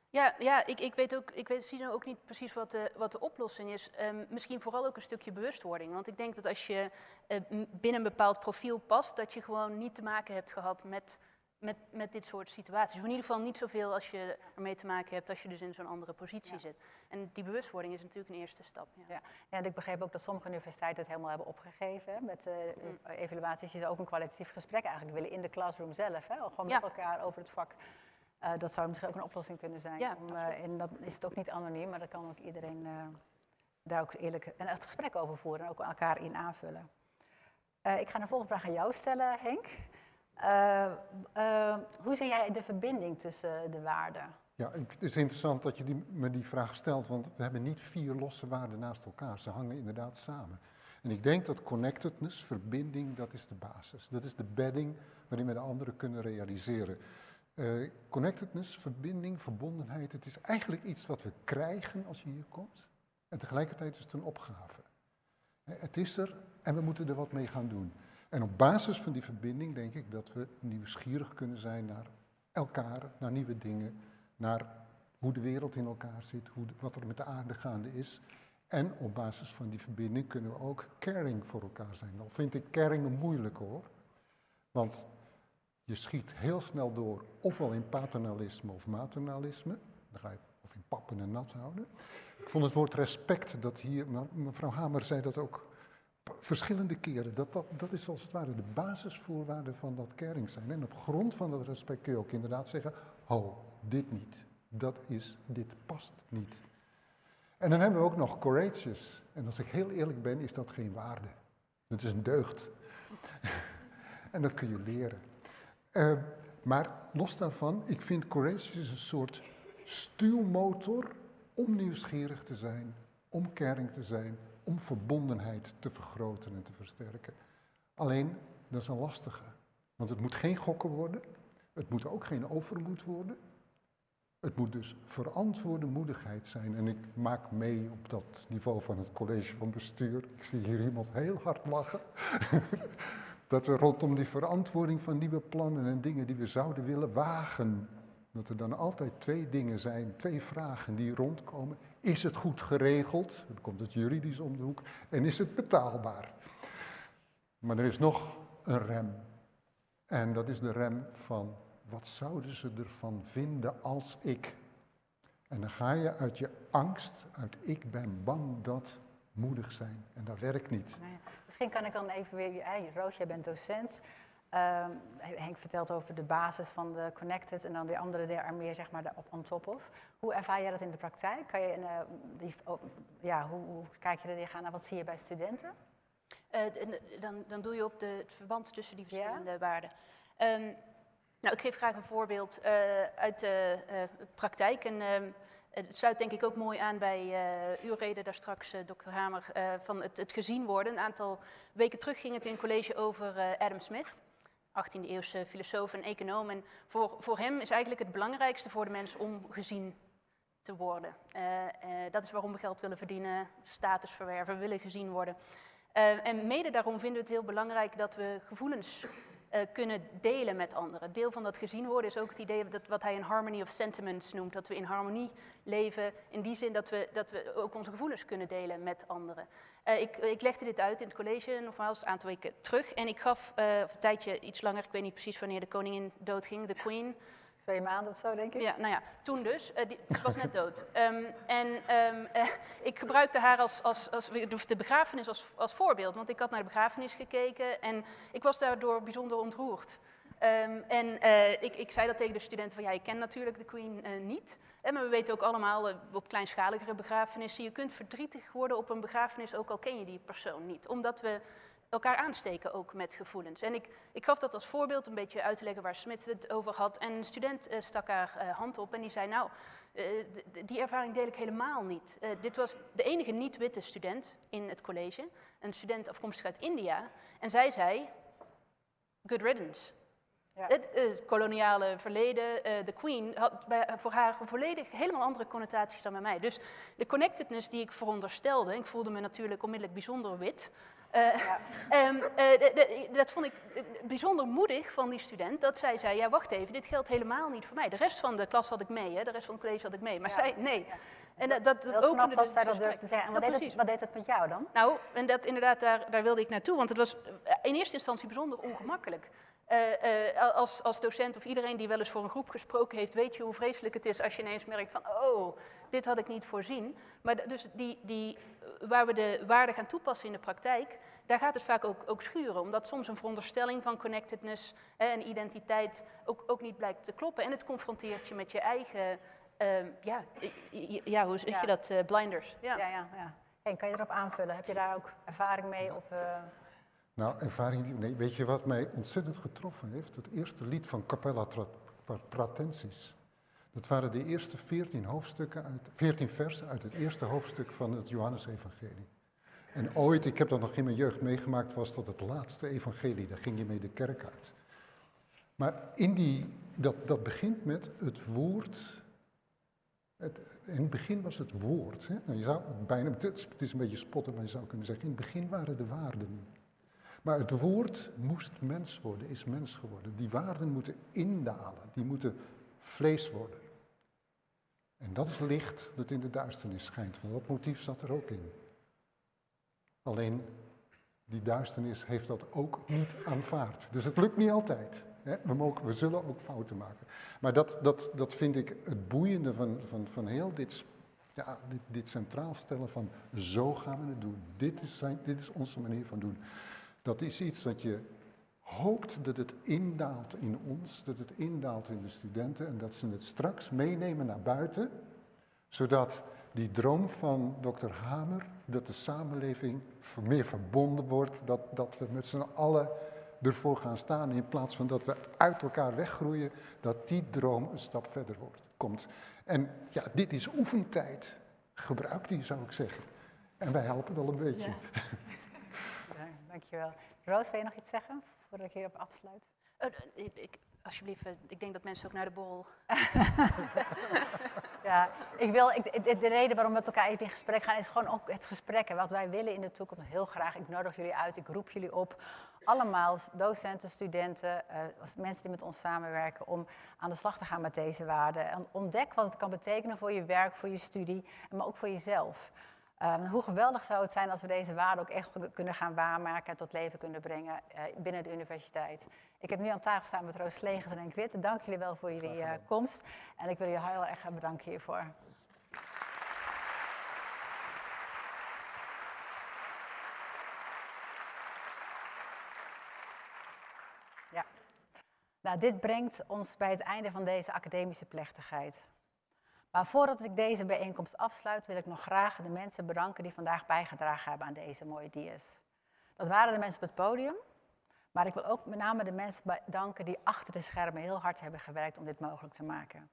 Ja, ja ik, ik weet ook, ik weet, zie nou ook niet precies wat de, wat de oplossing is. Um, misschien vooral ook een stukje bewustwording. Want ik denk dat als je uh, binnen een bepaald profiel past, dat je gewoon niet te maken hebt gehad met met, met dit soort situaties. Of in ieder geval niet zoveel als je ermee te maken hebt als je dus in zo'n andere positie ja. zit. En die bewustwording is natuurlijk een eerste stap. Ja. Ja. en ik begreep ook dat sommige universiteiten het helemaal hebben opgegeven met uh, mm. evaluaties. Je zou ook een kwalitatief gesprek eigenlijk willen in de classroom zelf. Hè? Gewoon met elkaar over het vak. Uh, dat zou misschien ook een oplossing kunnen zijn. Ja, om, uh, en dan is het ook niet anoniem, maar dan kan ook iedereen daar ook eerlijk een echt gesprek over voeren en ook elkaar in aanvullen. ik ga de volgende vraag aan jou stellen, Henk. Uh, uh, hoe zie jij de verbinding tussen de waarden? Ja, het is interessant dat je die, me die vraag stelt, want we hebben niet vier losse waarden naast elkaar. Ze hangen inderdaad samen. En ik denk dat connectedness, verbinding, dat is de basis. Dat is de bedding waarin we de anderen kunnen realiseren. Uh, connectedness, verbinding, verbondenheid, het is eigenlijk iets wat we krijgen als je hier komt. En tegelijkertijd is het een opgave. Het is er en we moeten er wat mee gaan doen. En op basis van die verbinding denk ik dat we nieuwsgierig kunnen zijn naar elkaar, naar nieuwe dingen, naar hoe de wereld in elkaar zit, hoe wat er met de aarde gaande is. En op basis van die verbinding kunnen we ook caring voor elkaar zijn. Dan vind ik caring een moeilijke hoor. Want je schiet heel snel door, ofwel in paternalisme of maternalisme. Of in pappen en nat houden. Ik vond het woord respect, dat hier, mevrouw Hamer zei dat ook verschillende keren. Dat, dat, dat is als het ware de basisvoorwaarde van dat caring zijn. En op grond van dat respect kun je ook inderdaad zeggen, ho, dit niet. Dat is, dit past niet. En dan hebben we ook nog courageous. En als ik heel eerlijk ben, is dat geen waarde. Dat is een deugd. en dat kun je leren. Uh, maar los daarvan, ik vind courageous een soort stuwmotor om nieuwsgierig te zijn, om caring te zijn, om verbondenheid te vergroten en te versterken. Alleen, dat is een lastige. Want het moet geen gokken worden. Het moet ook geen overmoed worden. Het moet dus verantwoorde moedigheid zijn. En ik maak mee op dat niveau van het college van bestuur. Ik zie hier iemand heel hard lachen. dat we rondom die verantwoording van nieuwe plannen en dingen die we zouden willen wagen. Dat er dan altijd twee dingen zijn, twee vragen die rondkomen. Is het goed geregeld? Dan komt het juridisch om de hoek. En is het betaalbaar? Maar er is nog een rem. En dat is de rem van wat zouden ze ervan vinden als ik? En dan ga je uit je angst, uit ik ben bang dat moedig zijn. En dat werkt niet. Nou ja, misschien kan ik dan even weer, hey, Roos, jij bent docent. Uh, Henk vertelt over de basis van de Connected en dan de andere daar meer zeg maar op on top of. Hoe ervaar jij dat in de praktijk? Kan je in, uh, die, oh, ja, hoe, hoe, kijk je er tegenaan naar? Wat zie je bij studenten? Uh, dan, dan doe je op de, het verband tussen die verschillende ja? waarden. Um, nou, ik geef graag een voorbeeld uh, uit de praktijk. En, ehm, het sluit denk ik ook mooi aan bij uw reden daar straks, dokter Hamer, van het, het, gezien worden. Een aantal weken terug ging het in college over Adam Smith. 18e-eeuwse filosoof en econoom. En voor, voor hem is eigenlijk het belangrijkste voor de mens om gezien te worden. Uh, uh, dat is waarom we geld willen verdienen, status verwerven, willen gezien worden. Uh, en mede daarom vinden we het heel belangrijk dat we gevoelens eh, kunnen delen met anderen. Deel van dat gezien worden is ook het idee dat wat hij een harmony of sentiments noemt. Dat we in harmonie leven, in die zin dat we, dat we ook onze gevoelens kunnen delen met anderen. Uh, ik, ik, legde dit uit in het college, nogmaals, een aantal weken terug. En ik gaf, uh, een tijdje, iets langer, ik weet niet precies wanneer de koningin doodging, de queen twee maanden of zo, denk ik. Ja, nou ja, toen dus. Uh, was net dood. Um, en um, uh, ik gebruikte haar als, als, als de begrafenis als, als voorbeeld, want ik had naar de begrafenis gekeken en ik was daardoor bijzonder ontroerd. Um, en uh, ik, ik, zei dat tegen de studenten van ja, ik ken natuurlijk de Queen niet. En maar we weten ook allemaal op kleinschaligere begrafenissen, je kunt verdrietig worden op een begrafenis ook al ken je die persoon niet. Omdat we elkaar aansteken ook met gevoelens. En ik, ik gaf dat als voorbeeld een beetje uit te leggen waar Smith het over had. En een student uh, stak haar uh, hand op en die zei, nou, uh, die ervaring deel ik helemaal niet. dit was de enige niet-witte student in het college, een student afkomstig uit India. En zij zei, good riddance. Ja. Het, het, koloniale verleden, de Queen, had bij, voor haar volledig helemaal andere connotaties dan bij mij. Dus de connectedness die ik veronderstelde, ik voelde me natuurlijk onmiddellijk bijzonder wit, ja. um, uh, dat vond ik eh, bijzonder moedig van die student, dat zij zei, ja wacht even, dit geldt helemaal niet voor mij. De rest van de klas had ik mee, hè? de rest van het college had ik mee, maar ja. zij, nee. En dat, dat, dat opende dus dat durfde te zeggen. En wat, deed het, wat deed het met jou dan? Nou, en dat inderdaad, daar, daar wilde ik naartoe, want het was in eerste instantie bijzonder ongemakkelijk. Uh, uh, als, als, docent of iedereen die wel eens voor een groep gesproken heeft, weet je hoe vreselijk het is als je ineens merkt van, oh, dit had ik niet voorzien. Maar dus die, die, waar we de waarde gaan toepassen in de praktijk, daar gaat het vaak ook, ook schuren. Omdat soms een veronderstelling van connectedness hè, en identiteit ook, ook niet blijkt te kloppen. En het confronteert je met je eigen, uh, ja, ja, hoe zeg ja. je dat, blinders. Ja, ja, ja. ja. En kan je erop aanvullen? Heb je daar ook ervaring mee? Of, nou, ervaring, nee, weet je wat mij ontzettend getroffen heeft? Het eerste lied van Capella Pratensis. Dat waren de eerste veertien hoofdstukken, uit, veertien versen uit het eerste hoofdstuk van het Johannesevangelie. En ooit, ik heb dat nog in mijn jeugd meegemaakt, was dat het laatste evangelie. Daar ging je mee de kerk uit. Maar in die, dat, dat begint met het woord. Het, in het begin was het woord. Hè? Nou, je zou bijna, het is een beetje spotten, maar je zou kunnen zeggen, in het begin waren de waarden. Maar het woord moest mens worden, is mens geworden. Die waarden moeten indalen, die moeten vlees worden. En dat is licht dat in de duisternis schijnt. Van dat motief zat er ook in. Alleen die duisternis heeft dat ook niet aanvaard. Dus het lukt niet altijd. We, mogen, we zullen ook fouten maken. Maar dat, dat, dat vind ik het boeiende van, van, van heel dit, ja, dit, dit centraal stellen van zo gaan we het doen. Dit is, zijn, dit is onze manier van doen. Dat is iets dat je hoopt dat het indaalt in ons, dat het indaalt in de studenten en dat ze het straks meenemen naar buiten, zodat die droom van dokter Hamer, dat de samenleving meer verbonden wordt, dat, dat we met z'n allen ervoor gaan staan in plaats van dat we uit elkaar weggroeien, dat die droom een stap verder wordt, komt. En ja, dit is oefentijd. Gebruik die, zou ik zeggen. En wij helpen wel een beetje. Ja. ja dankjewel. Roos, wil je nog iets zeggen? Voordat ik hierop afsluit? Uh, ik, alsjeblieft, uh, ik denk dat mensen ook naar de borrel. ja, ik wil, ik, de, de, reden waarom we met elkaar even in gesprek gaan is gewoon ook het gesprek. En wat wij willen in de toekomst heel graag. Ik nodig jullie uit, ik roep jullie op. Allemaal docenten, studenten, uh, mensen die met ons samenwerken om aan de slag te gaan met deze waarden. En ontdek wat het kan betekenen voor je werk, voor je studie, maar ook voor jezelf. Um, hoe geweldig zou het zijn als we deze waarden ook echt kunnen gaan waarmaken en tot leven kunnen brengen uh, binnen de universiteit. Ik heb nu aan tafel staan met Roos Slegers en Witte. Dank jullie wel voor jullie uh, komst en ik wil je heel erg bedanken hiervoor. Ja. Nou, dit brengt ons bij het einde van deze academische plechtigheid. Maar voordat ik deze bijeenkomst afsluit, wil ik nog graag de mensen bedanken die vandaag bijgedragen hebben aan deze mooie dia's. Dat waren de mensen op het podium, maar ik wil ook met name de mensen bedanken die achter de schermen heel hard hebben gewerkt om dit mogelijk te maken.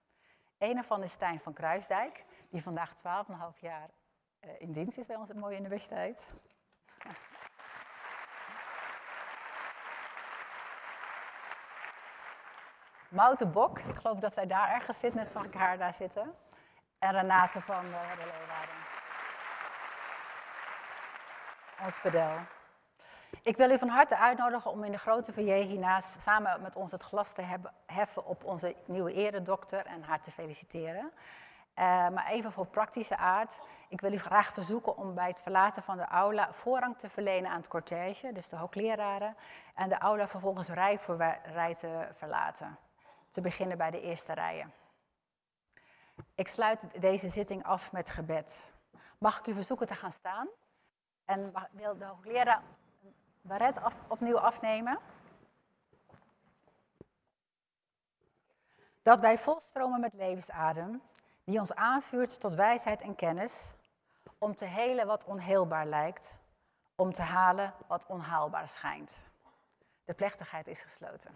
Een ervan is Stijn van Kruisdijk, die vandaag 12,5 jaar eh, in dienst is bij onze mooie universiteit. Mouten Bok, ik geloof dat zij daar ergens zit, net zag ik haar daar zitten en Renate van de Leeuwarden. Ons pedel. Ik wil u van harte uitnodigen om in de grote foyer hiernaast samen met ons het glas te heffen op onze nieuwe eredokter en haar te feliciteren. Uh, maar even voor praktische aard. Ik wil u graag verzoeken om bij het verlaten van de aula voorrang te verlenen aan het cortège, dus de hoogleraren, en de aula vervolgens rij voor rij te verlaten. Te beginnen bij de eerste rijen. Ik sluit deze zitting af met gebed. Mag ik u verzoeken te gaan staan? En wil de hoogleraar baret af, opnieuw afnemen? Dat wij volstromen met levensadem, die ons aanvuurt tot wijsheid en kennis, om te helen wat onheelbaar lijkt, om te halen wat onhaalbaar schijnt. De plechtigheid is gesloten.